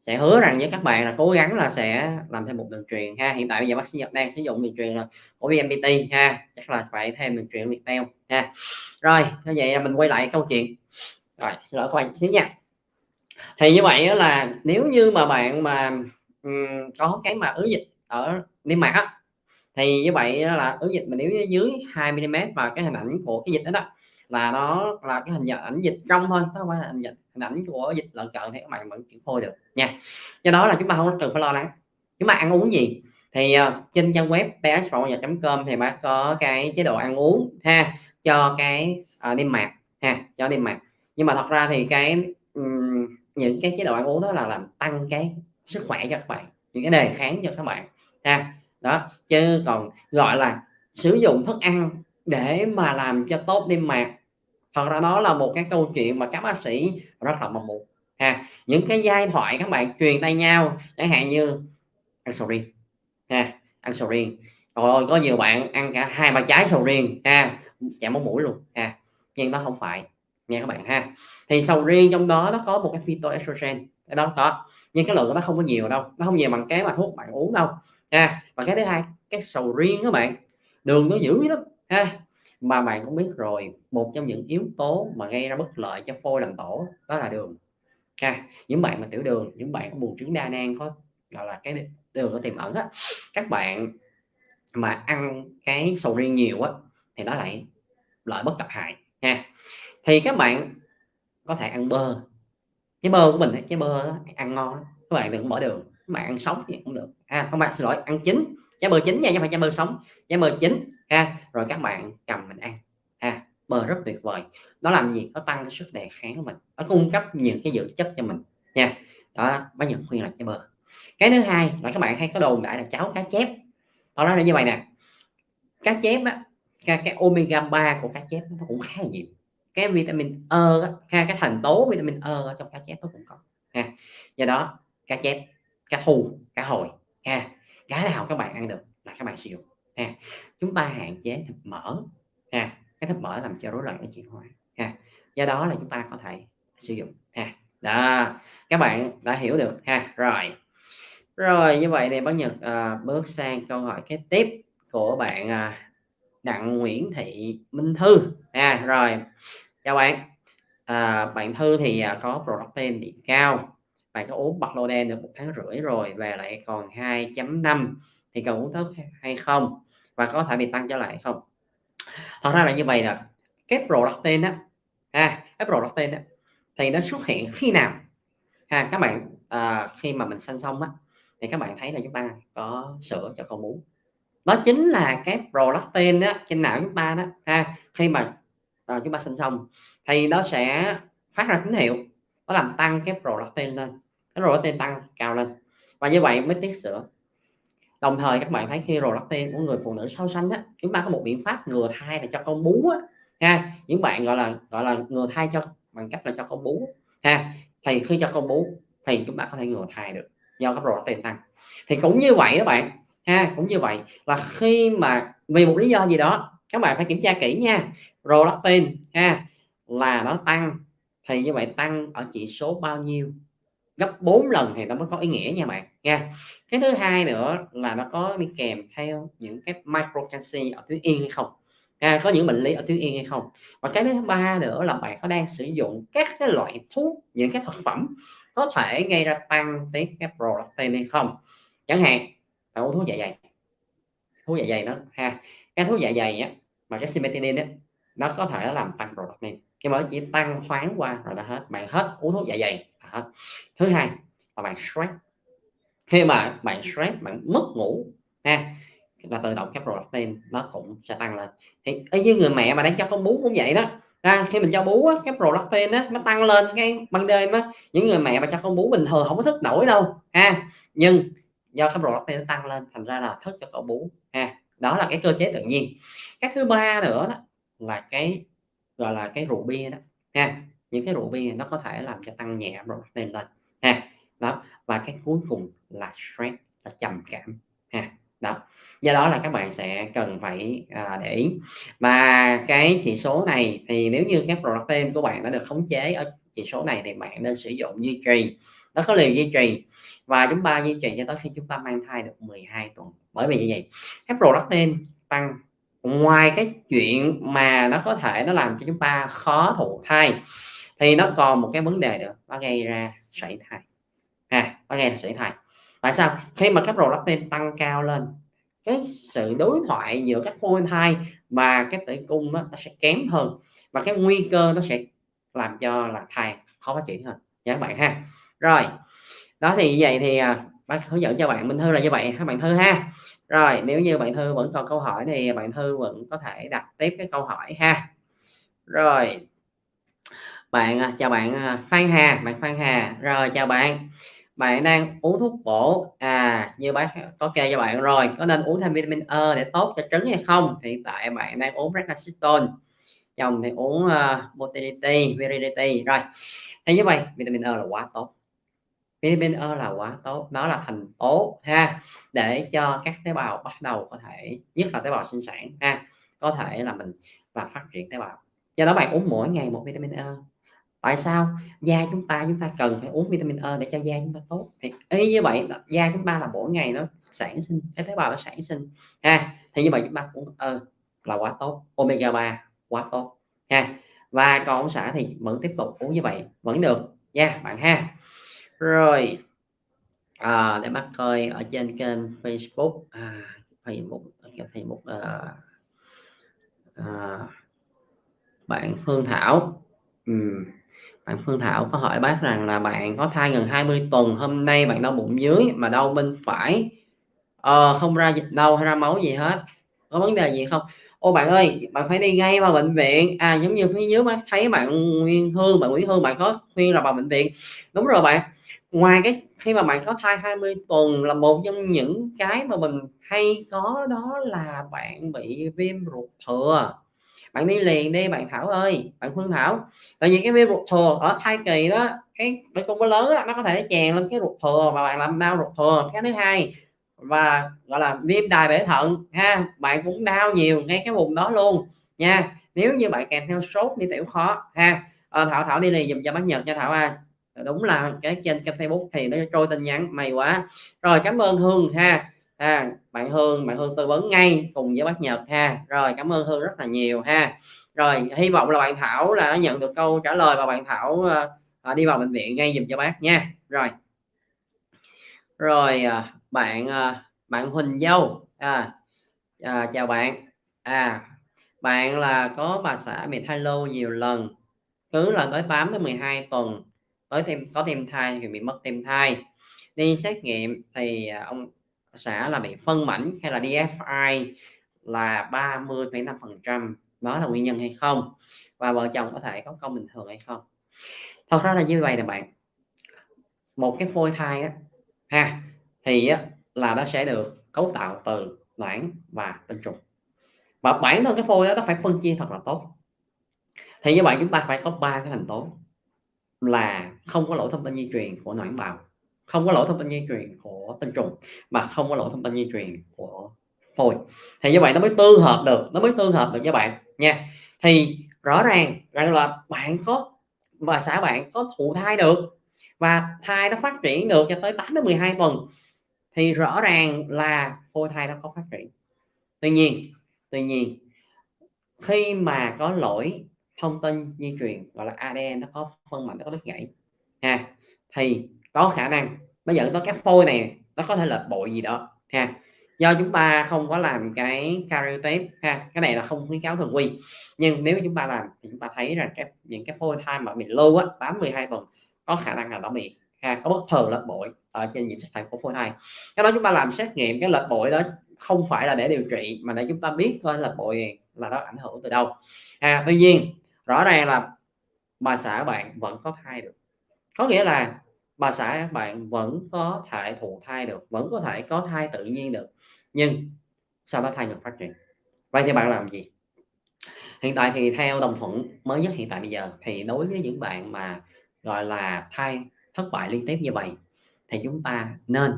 sẽ hứa rằng với các bạn là cố gắng là sẽ làm thêm một đường truyền ha. Hiện tại bây giờ bác sĩ Nhật đang sử dụng đường truyền là của VNPT ha, chắc là phải thêm đường truyền của Viettel ha. Rồi, như vậy mình quay lại câu chuyện. Rồi, xin lỗi khoan xíu nha. Thì như vậy là nếu như mà bạn mà, um, có cái mà ứ dịch ở niêm mạc á, thì như vậy là ứ dịch mà nếu dưới 2 mm và cái hình ảnh của cái dịch đó đó là nó là cái hình ảnh dịch trong thôi, nó không phải là hình dịch ảnh của dịch lợn cận thì các bạn vẫn chuyển phôi được nha. Do đó là chúng ta không cần phải lo lắng. Chúng ta ăn uống gì? Thì, ờ, trên trang web psphongabnhật.com thì bác có cái chế độ ăn uống ha, cho cái, uh, niêm mạc ha, cho niêm mạc. Nhưng mà thật ra thì cái, um, những cái chế độ ăn uống đó là làm tăng cái sức khỏe cho các bạn, những cái đề kháng cho các bạn ha. Đó, chứ còn, gọi là, sử dụng thức ăn để mà làm cho tốt niêm mạc, thật ra nó là một cái câu chuyện mà các bác sĩ rất là mong muốn ha. Những cái giai thoại các bạn truyền tay nhau, chẳng hạn như ăn sầu riêng ha, ăn sầu riêng. rồi có nhiều bạn ăn cả 2-3 trái sầu riêng ha, chạm máu mũi luôn ha, nhưng nó không phải nha các bạn ha. Thì sầu riêng trong đó nó có một cái phytoestrogen, ở đó có, nhưng cái lượng của nó không có nhiều đâu, nó không nhiều bằng cái mà thuốc bạn uống đâu ha. Và cái thứ hai, cái sầu riêng các bạn, đường nó dữ lắm ha. Mà bạn cũng biết rồi, một trong những yếu tố mà gây ra bất lợi cho phôi làm tổ đó là đường ha. Những bạn mà tiểu đường, những bạn có buồn trứng đa nang có, gọi là, cái đường có tiềm ẩn á, các bạn mà ăn cái sầu riêng nhiều á thì nó lại lợi bất cập hại ha. Thì các bạn có thể ăn bơ, cái bơ của mình cái bơ đó, ăn ngon lắm, các bạn đừng bỏ đường, các bạn ăn sống thì cũng được. À, không bạn xin lỗi, ăn chín, trái bơ chín nha chứ phải trái bơ sống, trái bơ chín ha, rồi các bạn cầm mình ăn ha. Bơ rất tuyệt vời, nó làm gì? Nó tăng cái sức đề kháng của mình, nó cung cấp những cái dưỡng chất cho mình nha. Đó, bác nhận khuyên là trái bơ. Cái thứ hai là các bạn hay có đồn đại là cháo cá chép, tao nói là như vậy nè, cá chép á, cái cái omega 3 của cá chép nó cũng khá là nhiều, cái vitamin E á ha, cái thành tố vitamin E ở trong cá chép nó cũng có ha. Do đó cá chép, cá thu, cá hồi ha, cái nào các bạn ăn được là các bạn sử dụng ha. Chúng ta hạn chế thịt mỡ ha, cái thịt mỡ làm cho rối loạn cái chuyển hóa ha. Do đó là chúng ta có thể sử dụng ha. Đó, các bạn đã hiểu được ha. Rồi, rồi như vậy thì bác Nhật, à, bước sang câu hỏi kế tiếp của bạn, à, Đặng Nguyễn Thị Minh Thư. À, rồi, chào bạn, à, bạn Thư thì, à, có protein điện cao, bạn có uống Baclofen được một tháng rưỡi rồi về lại còn 2.5 thì cần uống thuốc hay không? Và có thể bị tăng trở lại không? Thật ra là như vậy là cái protein á, ha, cái protein á thì nó xuất hiện khi nào? Ha, các bạn, à, khi mà mình sanh xong á, thì các bạn thấy là chúng ta có sữa cho con bú. Đó chính là cái protein á trên não chúng ta đó ha, khi mà, à, chúng ta sinh xong thì nó sẽ phát ra tín hiệu, nó làm tăng cái protein lên, cái protein tăng cao lên và như vậy mới tiết sữa. Đồng thời các bạn thấy khi protein của người phụ nữ sau sanh á, chúng ta có một biện pháp ngừa thai là cho con bú á ha, những bạn, gọi là, gọi là, ngừa thai cho bằng cách là cho con bú ha, thì khi cho con bú thì chúng ta có thể ngừa thai được do cái tiền tăng. Thì cũng như vậy các bạn, ha, cũng như vậy là khi mà vì một lý do gì đó, các bạn phải kiểm tra kỹ nha, prolactin ha, là nó tăng thì như vậy tăng ở chỉ số bao nhiêu? Gấp 4 lần thì nó mới có ý nghĩa nha bạn. Nha. Cái thứ hai nữa là nó có đi kèm theo những cái micro canxi ở tuyến yên hay không. À, có những bệnh lý ở tuyến yên hay không. Và cái thứ ba nữa là bạn có đang sử dụng các cái loại thuốc những cái thực phẩm có thể gây ra tăng tiết cái prolactin hay không. Chẳng hạn bạn uống thuốc dạ dày. Thuốc dạ dày đó ha. Cái thuốc dạ dày á mà cái simetinin á nó có thể làm tăng prolactin cái mới chỉ tăng thoáng qua rồi là hết. Bạn hết uống thuốc dạ dày là thứ hai là bạn stress. Khi mà bạn stress bạn mất ngủ ha là tự động cái prolactin nó cũng sẽ tăng lên. Thì y như người mẹ mà đang cho con bú cũng vậy đó. Ra khi mình cho bú á, cái prolactin á nó tăng lên cái ban đêm á. Những người mẹ mà cho con bú bình thường không có thức nổi đâu ha. Nhưng do cái prolactin nó tăng lên thành ra là thức cho con bú ha. Đó là cái cơ chế tự nhiên. Cái thứ ba nữa đó là cái gọi là cái rượu bia đó ha những cái rượu bia nó có thể làm cho tăng nhẹ protein lên. Ha đó và cái cuối cùng là stress là trầm cảm. Ha đó. Do đó là các bạn sẽ cần phải à, để ý. Và cái chỉ số này thì nếu như các protein của bạn đã được khống chế ở chỉ số này thì bạn nên sử dụng duy trì. Nó có liều duy trì và chúng ta duy trì cho tới khi chúng ta mang thai được 12 tuần. Bởi vì như vậy các protein tăng. Ngoài cái chuyện mà nó có thể nó làm cho chúng ta khó thụ thai thì nó còn một cái vấn đề nữa nó gây ra sảy thai. Ha nó gây ra sảy thai. Tại sao? Khi mà các prolactin tăng cao lên cái sự đối thoại giữa các phôi thai và cái tử cung đó, nó sẽ kém hơn và cái nguy cơ nó sẽ làm cho là thai khó phát triển hơn. Nha các bạn ha. Rồi đó thì như vậy thì à, bác hướng dẫn cho bạn Minh Thư là như vậy các bạn Thư ha. Rồi nếu như bạn Thư vẫn còn câu hỏi thì bạn Thư vẫn có thể đặt tiếp cái câu hỏi ha. Rồi bạn à, chào bạn à, Phan Hà bạn Phan Hà rồi chào bạn. Bạn đang uống thuốc bổ. À như bác có kê cho bạn rồi có nên uống thêm vitamin E để tốt cho trứng hay không? Hiện tại bạn đang uống Brexitone chồng thì uống uh, motility virility rồi thế như vậy vitamin E là quá tốt. Vitamin E là quá tốt nó là thành tố ha để cho các tế bào bắt đầu có thể nhất là tế bào sinh sản ha có thể là mình và phát triển tế bào. Do đó bạn uống mỗi ngày một vitamin E tại sao? Da chúng ta chúng ta cần phải uống vitamin E để cho da chúng ta tốt. Thì y như vậy da chúng ta là mỗi ngày nó sản sinh cái tế bào nó sản sinh ha. Thì như vậy chúng ta cũng E là quá tốt omega 3 quá tốt ha. Và còn ông xã thì vẫn tiếp tục uống như vậy vẫn được nha bạn ha. Rồi à, để bắt coi ở trên kênh Facebook à, Facebook Facebook à, à, bạn Phương Thảo. Ừ bạn Phương Thảo có hỏi bác rằng là bạn có thai gần 20 tuần hôm nay bạn đau bụng dưới mà đau bên phải. Ờ, không ra dịch đâu hay ra máu gì hết. Có vấn đề gì không? Ô bạn ơi bạn phải đi ngay vào bệnh viện. À giống như phía dưới bác thấy bạn Nguyên Hương bạn Nguyễn Hương bạn có khuyên là vào bệnh viện. Đúng rồi bạn. Ngoài cái khi mà bạn có thai 20 tuần là một trong những cái mà mình hay có đó là bạn bị viêm ruột thừa bạn đi liền đi bạn Thảo ơi bạn Phương Thảo. Tại vì cái viêm ruột thừa ở thai kỳ đó cái cái cung có lớn đó, nó có thể chèn lên cái ruột thừa và bạn làm đau ruột thừa. Cái thứ hai và gọi là viêm đài bể thận ha bạn cũng đau nhiều ngay cái vùng đó luôn nha. Nếu như bạn kèm theo sốt đi tiểu khó ha. À, Thảo Thảo đi liền dùm cho bác Nhật cho Thảo à đúng là cái trên kênh Facebook thì nó trôi tin nhắn mày quá. Rồi cảm ơn Hương ha ha. Bạn Hương bạn Hương tư vấn ngay cùng với bác Nhật ha. Rồi cảm ơn Hương rất là nhiều ha. Rồi hy vọng là bạn Thảo là nhận được câu trả lời và bạn Thảo uh, đi vào bệnh viện ngay dùm cho bác nha. Rồi. Rồi uh, bạn uh, bạn Huỳnh Dâu. À, à, chào bạn. À bạn là có bà xã bị thai lâu nhiều lần. Cứ là tới 8 tới 12 tuần. Tới thêm có thêm thai thì bị mất thêm thai. Đi xét nghiệm thì ông sẽ là bị phân mảnh hay là DFI là 30,5% đó là nguyên nhân hay không? Và vợ chồng có thể có công bình thường hay không? Thật ra là như vậy nè bạn. Một cái phôi thai á ha thì á, là nó sẽ được cấu tạo từ loãng và tinh trùng. Và bản thân cái phôi đó nó phải phân chia thật là tốt. Thì như vậy chúng ta phải có ba cái thành tố là không có lỗi thông tin di truyền của noãn bào không có lỗi thông tin di truyền của tinh trùng mà không có lỗi thông tin di truyền của phôi. Thì như vậy nó mới tương hợp được, nó mới tương hợp được với bạn, nha. Thì rõ ràng rằng là bạn có, và xã bạn có thụ thai được và thai nó phát triển được cho tới 8 đến 12 tuần thì rõ ràng là phôi thai nó có phát triển. Tuy nhiên tuy nhiên, khi mà có lỗi thông tin di truyền, gọi là ADN nó có phân mảnh, nó có đứt gãy, ha, thì có khả năng. Nó dẫn tới cái phôi này, nó có thể lệch bội gì đó, ha. Do chúng ta không có làm cái karyotype, ha. Cái này là không khuyến cáo thường quy. Nhưng nếu chúng ta làm thì chúng ta thấy rằng cái, những cái phôi thai mà bị lâu á 8 12 tuần, có khả năng là nó bị, ha, có bất thường lệch bội ở trên nhiễm sắc thể của phôi thai. Cái đó chúng ta làm xét nghiệm cái lệch bội đó, không phải là để điều trị, mà để chúng ta biết coi là bội là nó ảnh hưởng từ đâu. À tuy nhiên, rõ ràng là bà xã bạn vẫn có thai được. Có nghĩa là bà xã bạn vẫn có thể thụ thai được vẫn có thể có thai tự nhiên được nhưng sau đó thai ngừng phát triển? Vậy thì bạn làm gì? Hiện tại thì theo đồng thuận mới nhất hiện tại bây giờ thì đối với những bạn mà gọi là thai thất bại liên tiếp như vậy thì chúng ta nên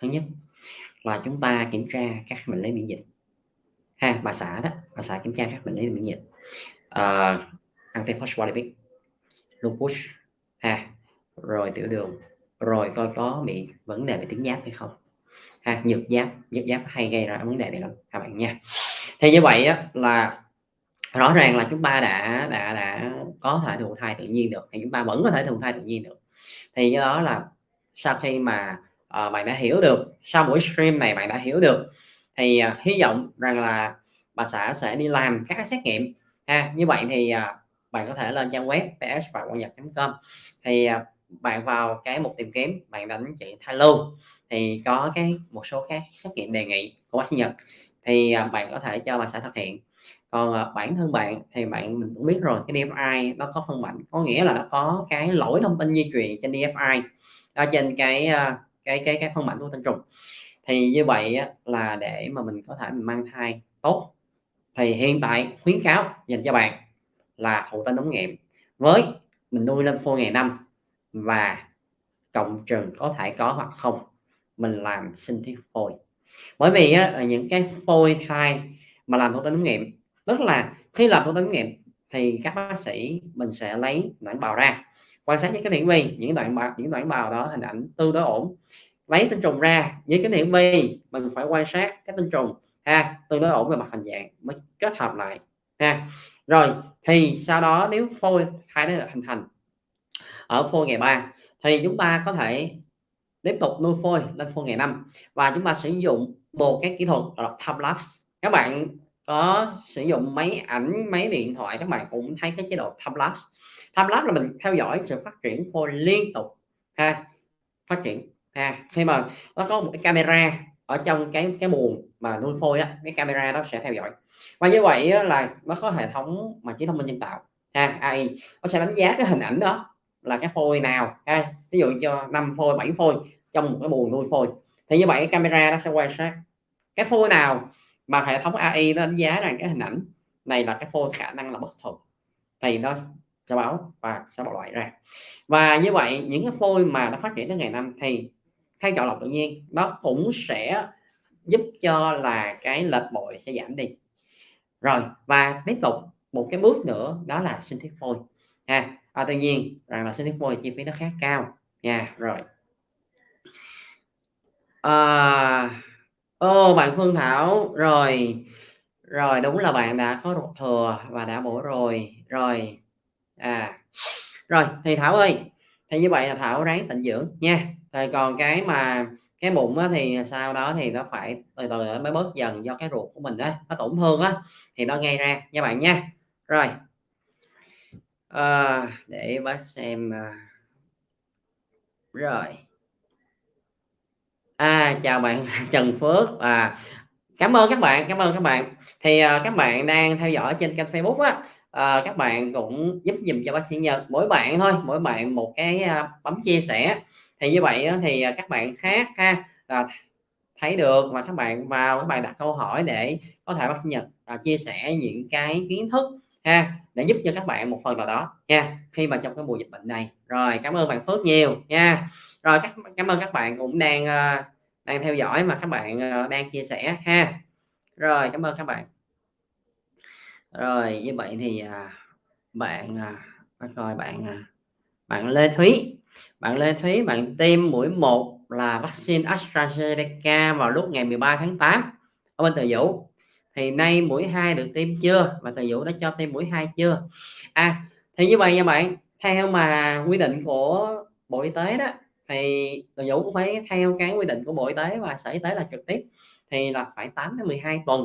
thứ nhất là chúng ta kiểm tra các bệnh lý miễn dịch. Ha bà xã đó bà xã kiểm tra các bệnh lý miễn dịch. Uh, antiphospholipid lupus ha rồi tiểu đường. Rồi coi có bị vấn đề về tuyến giáp hay không? Ha nhược giáp. Nhược giáp hay gây ra vấn đề này lắm. Các bạn nha. Thì như vậy á, là rõ ràng là chúng ta đã đã đã có thể thụ thai tự nhiên được thì chúng ta vẫn có thể thụ thai tự nhiên được. Thì do đó là sau khi mà uh, bạn đã hiểu được sau buổi stream này bạn đã hiểu được thì uh, hy vọng rằng là bà xã sẽ đi làm các xét nghiệm. Ha như vậy thì uh, bạn có thể lên trang web ps và quan nhật.com thì uh, bạn vào cái mục tìm kiếm, bạn đánh chữ thai lưu thì có cái một số các xét nghiệm đề nghị của bác sĩ Nhật. Thì à, bạn có thể cho bà xã thực hiện. Còn à, bản thân bạn thì bạn mình cũng biết rồi, cái DFI nó có phân mạnh có nghĩa là nó có cái lỗi thông tin di truyền trên DFI ở trên cái à, cái cái cái phân mảnh của tinh trùng. Thì như vậy là để mà mình có thể mình mang thai tốt. Thì hiện tại khuyến cáo dành cho bạn là thụ tinh ống nghiệm. Với mình nuôi lên phôi ngày năm và cộng trừ có thể có hoặc không. Mình làm sinh thiết phôi. Bởi vì á, những cái phôi thai mà làm thụ tinh ống nghiệm tức là khi làm thụ tinh ống nghiệm thì các bác sĩ mình sẽ lấy đoạn bào ra quan sát với cái hiển vi những đoạn bào những đoạn bào đó hình ảnh tương đối ổn. Lấy tinh trùng ra với cái hiển vi mình phải quan sát cái tinh trùng ha tương đối ổn về mặt hình dạng mới kết hợp lại ha. Rồi thì sau đó nếu phôi thai nó được hình thành ở phôi ngày 3 thì chúng ta có thể tiếp tục nuôi phôi lên phôi ngày 5 và chúng ta sử dụng một cái kỹ thuật là time lapse. Các bạn có sử dụng máy ảnh, máy điện thoại, các bạn cũng thấy cái chế độ time lapse. Time lapse là mình theo dõi sự phát triển phôi liên tục, ha, phát triển, ha. Khi mà nó có một cái camera ở trong cái cái buồng mà nuôi phôi á, cái camera đó sẽ theo dõi. Và như vậy là nó có hệ thống mà trí thông minh nhân tạo, ha AI nó sẽ đánh giá cái hình ảnh đó là cái phôi nào, ha? Ví dụ cho 5 phôi 7 phôi, trong một cái buồng nuôi phôi. Thì như vậy cái camera nó sẽ quan sát cái phôi nào mà hệ thống AI nó đánh giá rằng cái hình ảnh này là cái phôi khả năng là bất thường. Thì nó sẽ báo và sẽ bỏ loại ra. Và như vậy, những cái phôi mà nó phát triển đến ngày năm thì theo chọn lọc tự nhiên, nó cũng sẽ giúp cho là cái lệch bội sẽ giảm đi. Rồi, và tiếp tục một cái bước nữa, đó là sinh thiết phôi, ha? À, tuy nhiên rằng là sinh thiết môi chi phí nó khá cao. Nha rồi. À, ô bạn Phương Thảo rồi. Rồi đúng là bạn đã có ruột thừa và đã bổ rồi. Rồi à rồi thì Thảo ơi thì như vậy là Thảo ráng tịnh dưỡng nha. Rồi còn cái mà cái bụng á, thì sau đó thì nó phải từ từ mới bớt dần do cái ruột của mình đó nó tổn thương á thì nó gây ra. Nha bạn nha. Rồi à, để bác xem à. rồi. À chào bạn Trần Phước. À cảm ơn các bạn cảm ơn các bạn. Thì à, các bạn đang theo dõi trên kênh Facebook á à, các bạn cũng giúp dùm cho bác sĩ Nhật. Mỗi bạn thôi mỗi bạn một cái à, bấm chia sẻ. Thì như vậy á, thì các bạn khác ha là thấy được và các bạn vào các bạn đặt câu hỏi để có thể bác sĩ Nhật à, chia sẻ những cái kiến thức ha để giúp cho các bạn một phần nào đó nha khi mà trong cái mùa dịch bệnh này. Rồi cảm ơn bạn Phước nhiều nha. Rồi các cảm ơn các bạn cũng đang uh, đang theo dõi mà các bạn uh, đang chia sẻ ha. Rồi cảm ơn các bạn. Rồi như vậy thì uh, bạn uh, coi bạn uh, bạn Lê Thúy. Bạn Lê Thúy bạn tiêm mũi 1 là vaccine AstraZeneca vào lúc ngày 13 tháng 8 ở bên Từ Dũ thì nay mũi 2 được tiêm chưa? Và thầy Vũ đã cho tiêm mũi 2 chưa? À thì như vậy nha bạn. Theo mà quy định của Bộ Y tế đó thì thầy Vũ cũng phải theo cái quy định của Bộ Y tế và Sở Y tế là trực tiếp. Thì là phải 8 đến 12 tuần.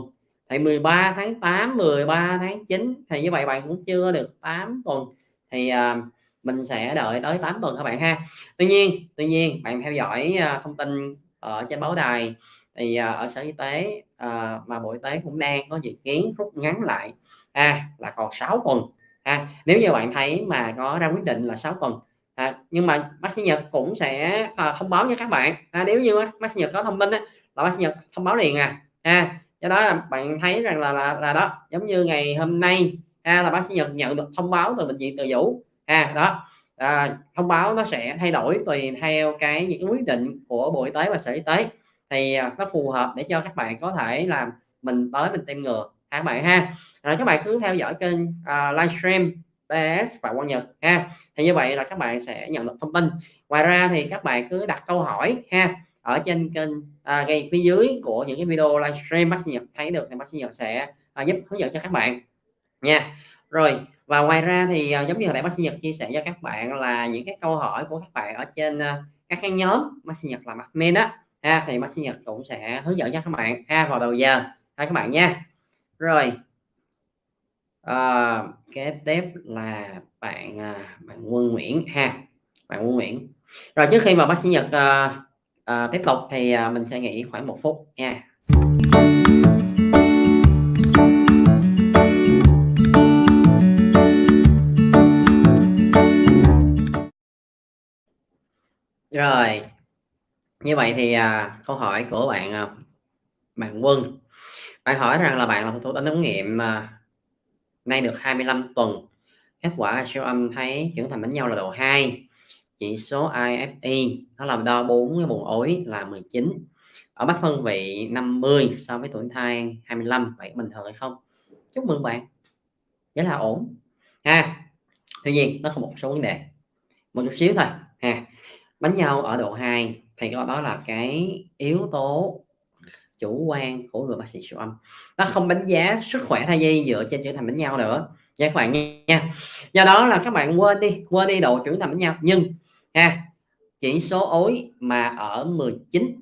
Thì 13 tháng 8 13 tháng 9 thì như vậy bạn cũng chưa được 8 tuần. Thì uh, mình sẽ đợi tới 8 tuần các bạn ha? Tuy nhiên tuy nhiên bạn theo dõi uh, thông tin ở trên báo đài thì uh, ở sở y tế uh, mà bộ y tế cũng đang có dự kiến rút ngắn lại. À, là còn 6 tuần. À, nếu như bạn thấy mà có ra quyết định là 6 tuần. À, nhưng mà bác sĩ Nhật cũng sẽ à, thông báo cho các bạn. À, nếu như bác sĩ Nhật có thông tin á, là bác sĩ Nhật thông báo liền à. À do đó là bạn thấy rằng là là, là đó giống như ngày hôm nay à, là bác sĩ Nhật nhận được thông báo từ bệnh viện Từ Dũ. À đó à, thông báo nó sẽ thay đổi tùy theo cái những quyết định của Bộ Y tế và Sở Y tế thì à, nó phù hợp để cho các bạn có thể làm mình tới mình tiêm ngừa ha các bạn ha? Rồi các bạn cứ theo dõi kênh uh, livestream bs và Quang Nhật ha. Thì như vậy là các bạn sẽ nhận được thông tin. Ngoài ra thì các bạn cứ đặt câu hỏi ha ở trên kênh à, ngay phía dưới của những cái video livestream bác sĩ Nhật thấy được thì bác sĩ Nhật sẽ à, giúp hướng dẫn cho các bạn nha. Rồi và ngoài ra thì à, giống như hồi nãy bác sĩ Nhật chia sẻ cho các bạn là những cái câu hỏi của các bạn ở trên à, các cái nhóm bác sĩ Nhật làm admin á ha thì bác sĩ Nhật cũng sẽ hướng dẫn cho các bạn ha vào đầu giờ. Ha các bạn nha. Rồi. À, kế tiếp là bạn à, bạn Quân Nguyễn ha bạn Quân Nguyễn. Rồi trước khi mà bác sĩ Nhật à, à, tiếp tục thì à, mình sẽ nghỉ khoảng một phút nha. Rồi như vậy thì à, câu hỏi của bạn à, bạn Quân bạn hỏi rằng là bạn làm thủ tính ống nghiệm à, nay được 25 tuần kết quả siêu âm thấy trưởng thành đánh nhau là độ 2 chỉ số IFE nó làm đo 4 cái buồn ối là 19 ở mắt phân vị 50 so với tuổi thai 25 vậy bình thường hay không? Chúc mừng bạn rất là ổn. Ha tuy nhiên nó có một số vấn đề một chút xíu thôi ha bánh nhau ở độ 2 thì đó là cái yếu tố chủ quan của người bác sĩ siêu âm. Nó không đánh giá sức khỏe thai nhi dựa trên trưởng thành bánh nhau nữa. Nha các bạn nha. Do đó là các bạn quên đi quên đi độ trưởng thành bánh nhau. Nhưng ha chỉ số ối mà ở 19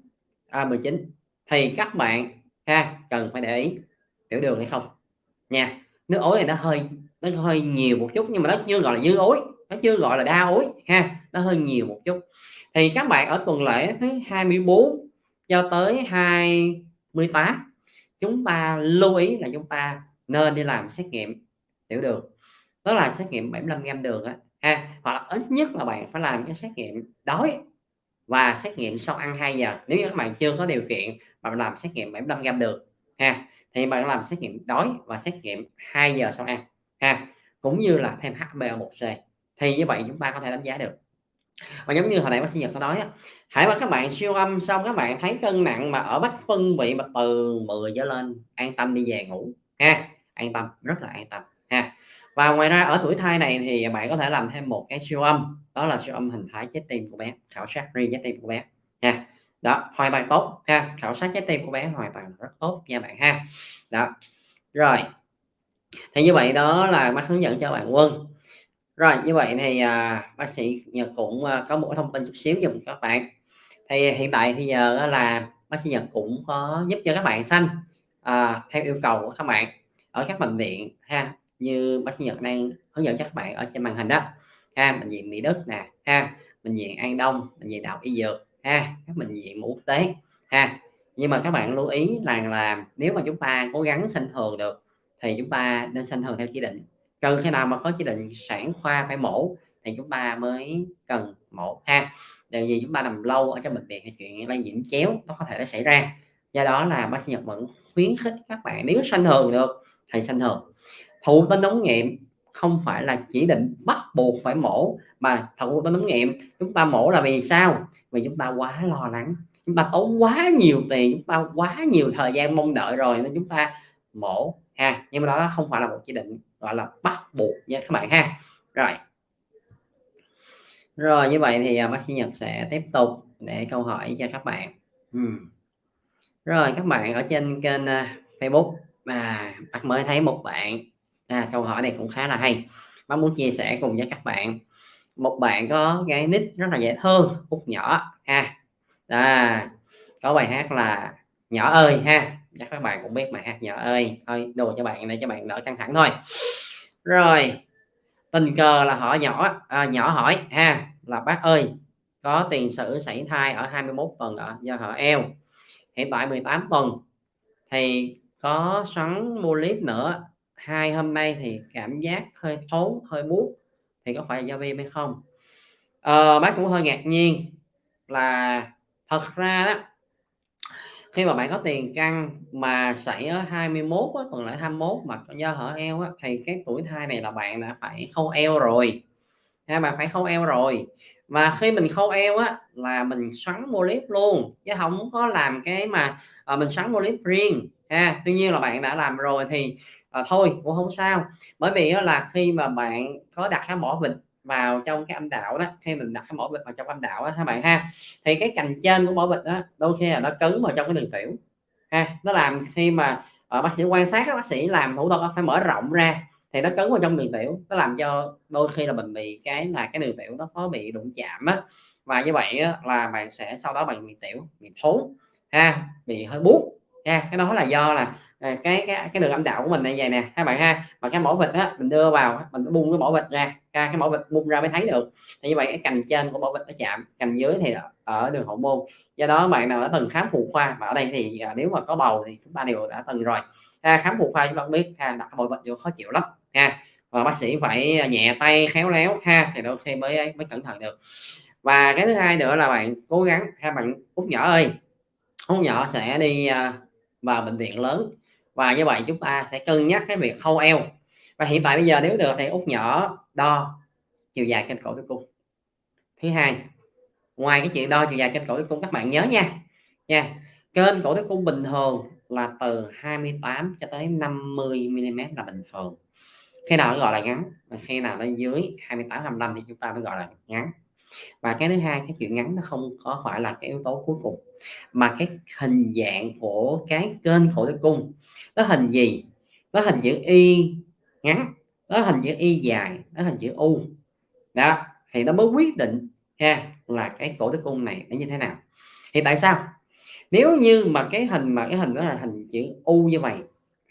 à, 19 thì các bạn ha cần phải để ý tiểu đường hay không. Nha nước ối này nó hơi nó hơi nhiều một chút nhưng mà nó chưa gọi là dư ối nó chưa gọi là đa ối ha nó hơi nhiều một chút thì các bạn ở tuần lễ thứ 24 cho tới 28 chúng ta lưu ý là chúng ta nên đi làm xét nghiệm tiểu đường. Đó là xét nghiệm 75 gram đường á, ha, hoặc là ít nhất là bạn phải làm cái xét nghiệm đói và xét nghiệm sau ăn 2 giờ. Nếu như các bạn chưa có điều kiện mà làm xét nghiệm 75 gram đường, ha, thì bạn làm xét nghiệm đói và xét nghiệm 2 giờ sau ăn, ha. Cũng như là thêm HbA1c thì như vậy chúng ta có thể đánh giá được và giống như hồi nãy bác sĩ Nhật có nói á, hãy mà các bạn siêu âm xong các bạn thấy cân nặng mà ở bách phân vị mà từ 10 trở lên, an tâm đi về ngủ, ha, an tâm, rất là an tâm, ha. Và ngoài ra ở tuổi thai này thì bạn có thể làm thêm một cái siêu âm, đó là siêu âm hình thái trái tim của bé, khảo sát riêng trái tim của bé nha đó, hoàn toàn tốt, ha, khảo sát trái tim của bé hoàn toàn rất tốt nha bạn, ha. Đó, rồi, thì như vậy đó là bác hướng dẫn cho bạn quân rồi như vậy thì à, bác sĩ Nhật cũng à, có một thông tin chút xíu dùm các bạn. Thì à, hiện tại thì à, giờ là bác sĩ Nhật cũng có giúp cho các bạn xanh à, theo yêu cầu của các bạn ở các bệnh viện ha như bác sĩ Nhật đang hướng dẫn cho các bạn ở trên màn hình đó. Ha bệnh viện Mỹ Đức nè ha bệnh viện An Đông bệnh viện Đạo Y Dược ha các bệnh viện quốc tế ha. Nhưng mà các bạn lưu ý rằng là nếu mà chúng ta cố gắng sinh thường được thì chúng ta nên sinh thường theo chỉ định trừ khi nào mà có chỉ định sản khoa phải mổ thì chúng ta mới cần mổ ha. Điều gì chúng ta nằm lâu ở trong bệnh viện thì chuyện lây nhiễm chéo nó có thể nó xảy ra. Do đó là bác sĩ Nhật vẫn khuyến khích các bạn nếu sanh thường được thì sanh thường. Thụ tinh ống nghiệm không phải là chỉ định bắt buộc phải mổ, mà thụ tinh ống nghiệm chúng ta mổ là vì sao? Vì chúng ta quá lo lắng, chúng ta tốn quá nhiều tiền, chúng ta quá nhiều thời gian mong đợi rồi nên chúng ta mổ ha. Nhưng mà đó không phải là một chỉ định gọi là bắt buộc nha các bạn ha rồi Rồi như vậy thì, à, bác sĩ Nhật sẽ tiếp tục để câu hỏi cho các bạn. Ừm. Rồi các bạn ở trên kênh, a, Facebook, à, bác mới thấy một bạn, à, câu hỏi này cũng khá là hay, bác muốn chia sẻ cùng với các bạn. Một bạn có cái nick rất là dễ thương, Út Nhỏ ha, à, có bài hát là "Nhỏ ơi" ha, chắc các bạn cũng biết bài hát "Nhỏ ơi", thôi đồ cho bạn để cho bạn đỡ căng thẳng thôi. Rồi, tình cờ là họ nhỏ à, nhỏ hỏi ha, là "Bác ơi, có tiền sử sảy thai ở 21 tuần ạ do họ eo, hiện tại 18 tuần thì có xoắn mua clip nữa, hai hôm nay thì cảm giác hơi thốn, hơi buốt, thì có phải do viêm hay không?" Ờ, bác cũng hơi ngạc nhiên là thật ra đó khi mà bạn có tiền căn mà xảy ở 21 á, tuần lễ 21 mà do hở eo á, thì cái tuổi thai này là bạn đã phải khâu eo rồi, ha, bạn phải khâu eo rồi. Và khi mình khâu eo á, là mình xoắn mô líp luôn, chứ không có làm cái mà, à, mình xoắn mô líp riêng ha. Tuy nhiên là bạn đã làm rồi thì, à, thôi cũng không sao, bởi vì á là khi mà bạn có đặt cái mỏ vịt vào trong cái âm đạo đó, khi mình đặt cái mỏ vịt vào trong âm đạo á ha bạn ha, thì cái cành trên của mỏ vịt đó đôi khi là nó cứng vào trong cái đường tiểu, ha, nó làm khi mà, ờ, bác sĩ quan sát các bác sĩ làm thủ thuật phải mở rộng ra thì nó cứng vào trong đường tiểu, nó làm cho đôi khi là mình bị cái là cái đường tiểu nó có bị đụng chạm á, và như vậy á là bạn sẽ sau đó bạn bị tiểu, bị thốn ha, bị hơi buốt ha. Cái đó là do là, Ờ, cái cái cái đường âm đạo của mình này vậy nè, các bạn ha, mà cái mỏ vịt á, mình đưa vào mình bung cái mỏ vịt ra, ra cái mỏ vịt bung ra mới thấy được, thì như vậy cái cành trên của mỏ vịt nó chạm, cành dưới thì ở đường hậu môn. Do đó bạn nào đã từng khám phụ khoa, mà ở đây thì, à, nếu mà có bầu thì chúng ta đều đã từng rồi, ha, khám phụ khoa chúng ta biết ha, đặt cái mỏ vịt vô khó chịu lắm ha, và bác sĩ phải à, nhẹ tay, khéo léo ha, thì đôi khi mới mới cẩn thận được. Và cái thứ hai nữa là bạn cố gắng ha, bạn Út Nhỏ ơi, Út Nhỏ sẽ đi, à, vào bệnh viện lớn và như vậy chúng ta sẽ cân nhắc cái việc khâu eo. Và hiện tại bây giờ nếu được thì Út Nhỏ đo chiều dài kênh cổ tử cung. Thứ hai, ngoài cái chuyện đo chiều dài kênh cổ tử cung các bạn nhớ nha, nha, kênh cổ tử cung bình thường là từ 28 cho tới 50 mm là bình thường, khi nào nó gọi là ngắn, khi nào nó dưới 28, 25 thì chúng ta mới gọi là ngắn. Và cái thứ hai, cái chuyện ngắn nó không có phải là cái yếu tố cuối cùng, mà cái hình dạng của cái kênh cổ tử cung, nó hình gì? Nó hình chữ Y ngắn, nó hình chữ Y dài, nó hình chữ U, đó, thì nó mới quyết định ha, là cái cổ tử cung này nó như thế nào. Thì tại sao? Nếu như mà cái hình mà cái hình đó là hình chữ U như vậy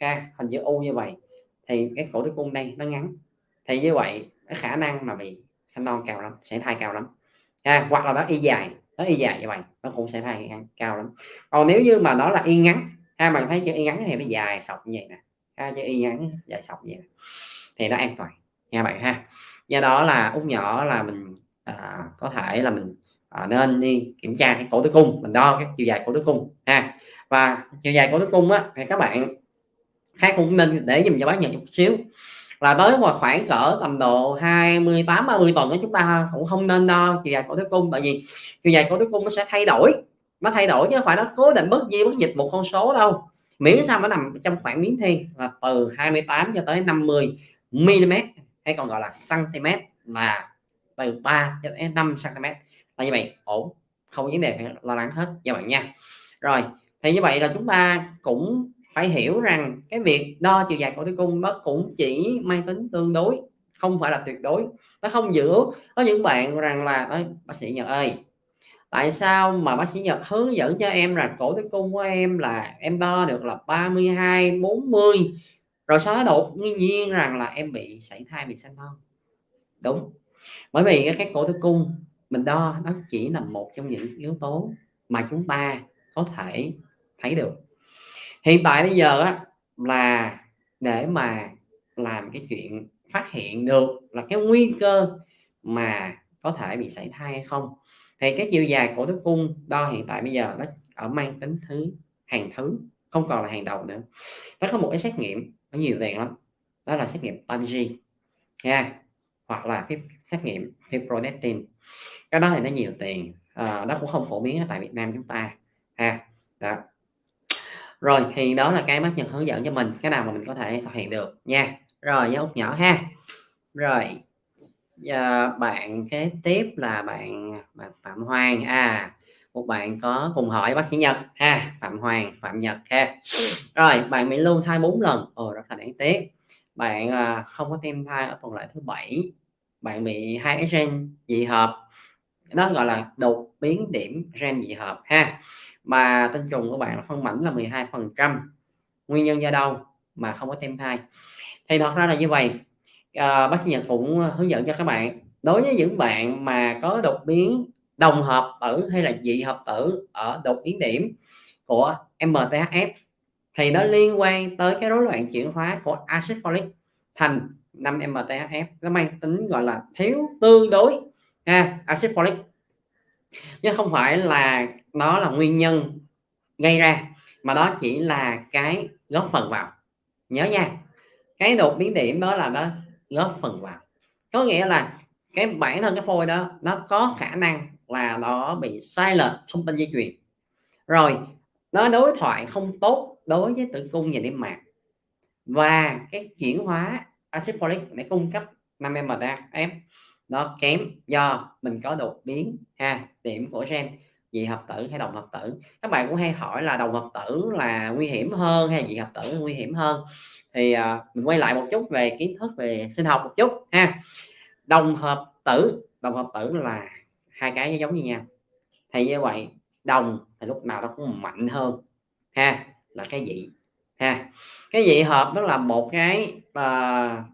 ha, hình chữ U như vậy thì cái cổ tử cung đây nó ngắn, thì như vậy cái khả năng mà bị sanh non cao lắm, sẽ thai cao lắm, ha. Hoặc là nó Y dài, nó Y dài như vậy, nó cũng sẽ thai cao lắm. Còn nếu như mà nó là Y ngắn, À, ha, bạn thấy chữ Y ngắn thì nó dài sọc như vậy nè, ha, chữ Y ngắn dài sọc như vậy nè, thì nó an toàn nha bạn ha. Do đó là Út Nhỏ là mình, à, có thể là mình, à, nên đi kiểm tra cái cổ tử cung, mình đo cái chiều dài cổ tử cung ha. Và chiều dài cổ tử cung á, thì các bạn khác cũng nên để dùm cho bác nhận chút xíu, là tới mà khoảng cỡ tầm độ 28, 30 tuần đó chúng ta cũng không nên đo chiều dài cổ tử cung, bởi vì chiều dài cổ tử cung nó sẽ thay đổi, nó thay đổi chứ không phải nó cố định bất di bất dịch một con số đâu, miễn sao nó nằm trong khoảng miếng thiên là từ 28 cho tới 50 mm hay còn gọi là centimet là từ 3 cho đến 5 centimet, là như vậy ổn, không vấn đề phải lo lắng hết cho bạn nha. Rồi, thì như vậy là chúng ta cũng phải hiểu rằng cái việc đo chiều dài cổ tử cung nó cũng chỉ mang tính tương đối, không phải là tuyệt đối, nó không giữ. Có những bạn rằng là "Bác sĩ Nhật ơi, tại sao mà bác sĩ Nhật hướng dẫn cho em là cổ tử cung của em là em đo được là 32, 40, rồi sau đó đột nhiên rằng là em bị sảy thai, bị sanh non." Đúng, bởi vì cái cổ tử cung mình đo nó chỉ là một trong những yếu tố mà chúng ta có thể thấy được. Hiện tại bây giờ á là để mà làm cái chuyện phát hiện được là cái nguy cơ mà có thể bị sảy thai hay không, thì cái chiều dài cổ tử cung đo hiện tại bây giờ nó ở mang tính thứ hàng thứ, không còn là hàng đầu nữa. Nó có một cái xét nghiệm nó nhiều tiền lắm, đó là xét nghiệm PAMG nha, hoặc là cái xét nghiệm fibronectin, cái đó thì nó nhiều tiền, ờ, à, nó cũng không phổ biến ở tại Việt Nam chúng ta ha, đó. Rồi, thì đó là cái bác Nhật hướng dẫn cho mình, cái nào mà mình có thể thực hiện được nha. Rồi, với Út Nhỏ ha. Rồi, Ờ, bạn kế tiếp là bạn, bạn Phạm Hoàng, à, một bạn có cùng hỏi bác sĩ Nhật ha, Phạm Hoàng, Phạm Nhật ha. Rồi, bạn bị lưu thai bốn lần, ồ, rất là đáng tiếc. Bạn, à, không có tim thai ở tuần lễ thứ bảy bạn bị hai cái gen dị hợp, đó gọi là đột biến điểm gen dị hợp ha. Mà tinh trùng của bạn là phân mảnh là 12%, nguyên nhân do đâu mà không có tim thai? Thì thật ra là như vậy ờ, bác sĩ Nhật cũng hướng dẫn cho các bạn, đối với những bạn mà có đột biến đồng hợp tử hay là dị hợp tử ở đột biến điểm của MTHF thì nó liên quan tới cái rối loạn chuyển hóa của axit folic thành 5-MTHF, nó mang tính, gọi là, thiếu tương đối ha, axit folic. Chứ không phải là nó là nguyên nhân gây ra, mà đó chỉ là cái góp phần vào, nhớ nha, cái đột biến điểm đó là nó góp phần vào. Có nghĩa là cái bản thân cái phôi đó nó có khả năng là nó bị sai lệch thông tin di truyền, rồi nó đối thoại không tốt đối với tử cung và niêm mạc. Và cái chuyển hóa axit folic để cung cấp 5-MTHF nó kém do mình có đột biến ha, điểm của gen dị hợp tử hay đồng hợp tử. Các bạn cũng hay hỏi là đồng hợp tử là nguy hiểm hơn hay dị hợp tử nguy hiểm hơn? Thì, à, mình quay lại một chút về kiến thức về sinh học một chút ha. Đồng hợp tử, đồng hợp tử là hai cái giống như nhau, thì như vậy đồng thì lúc nào nó cũng mạnh hơn ha, là cái dị ha. Cái dị hợp nó là một cái, uh,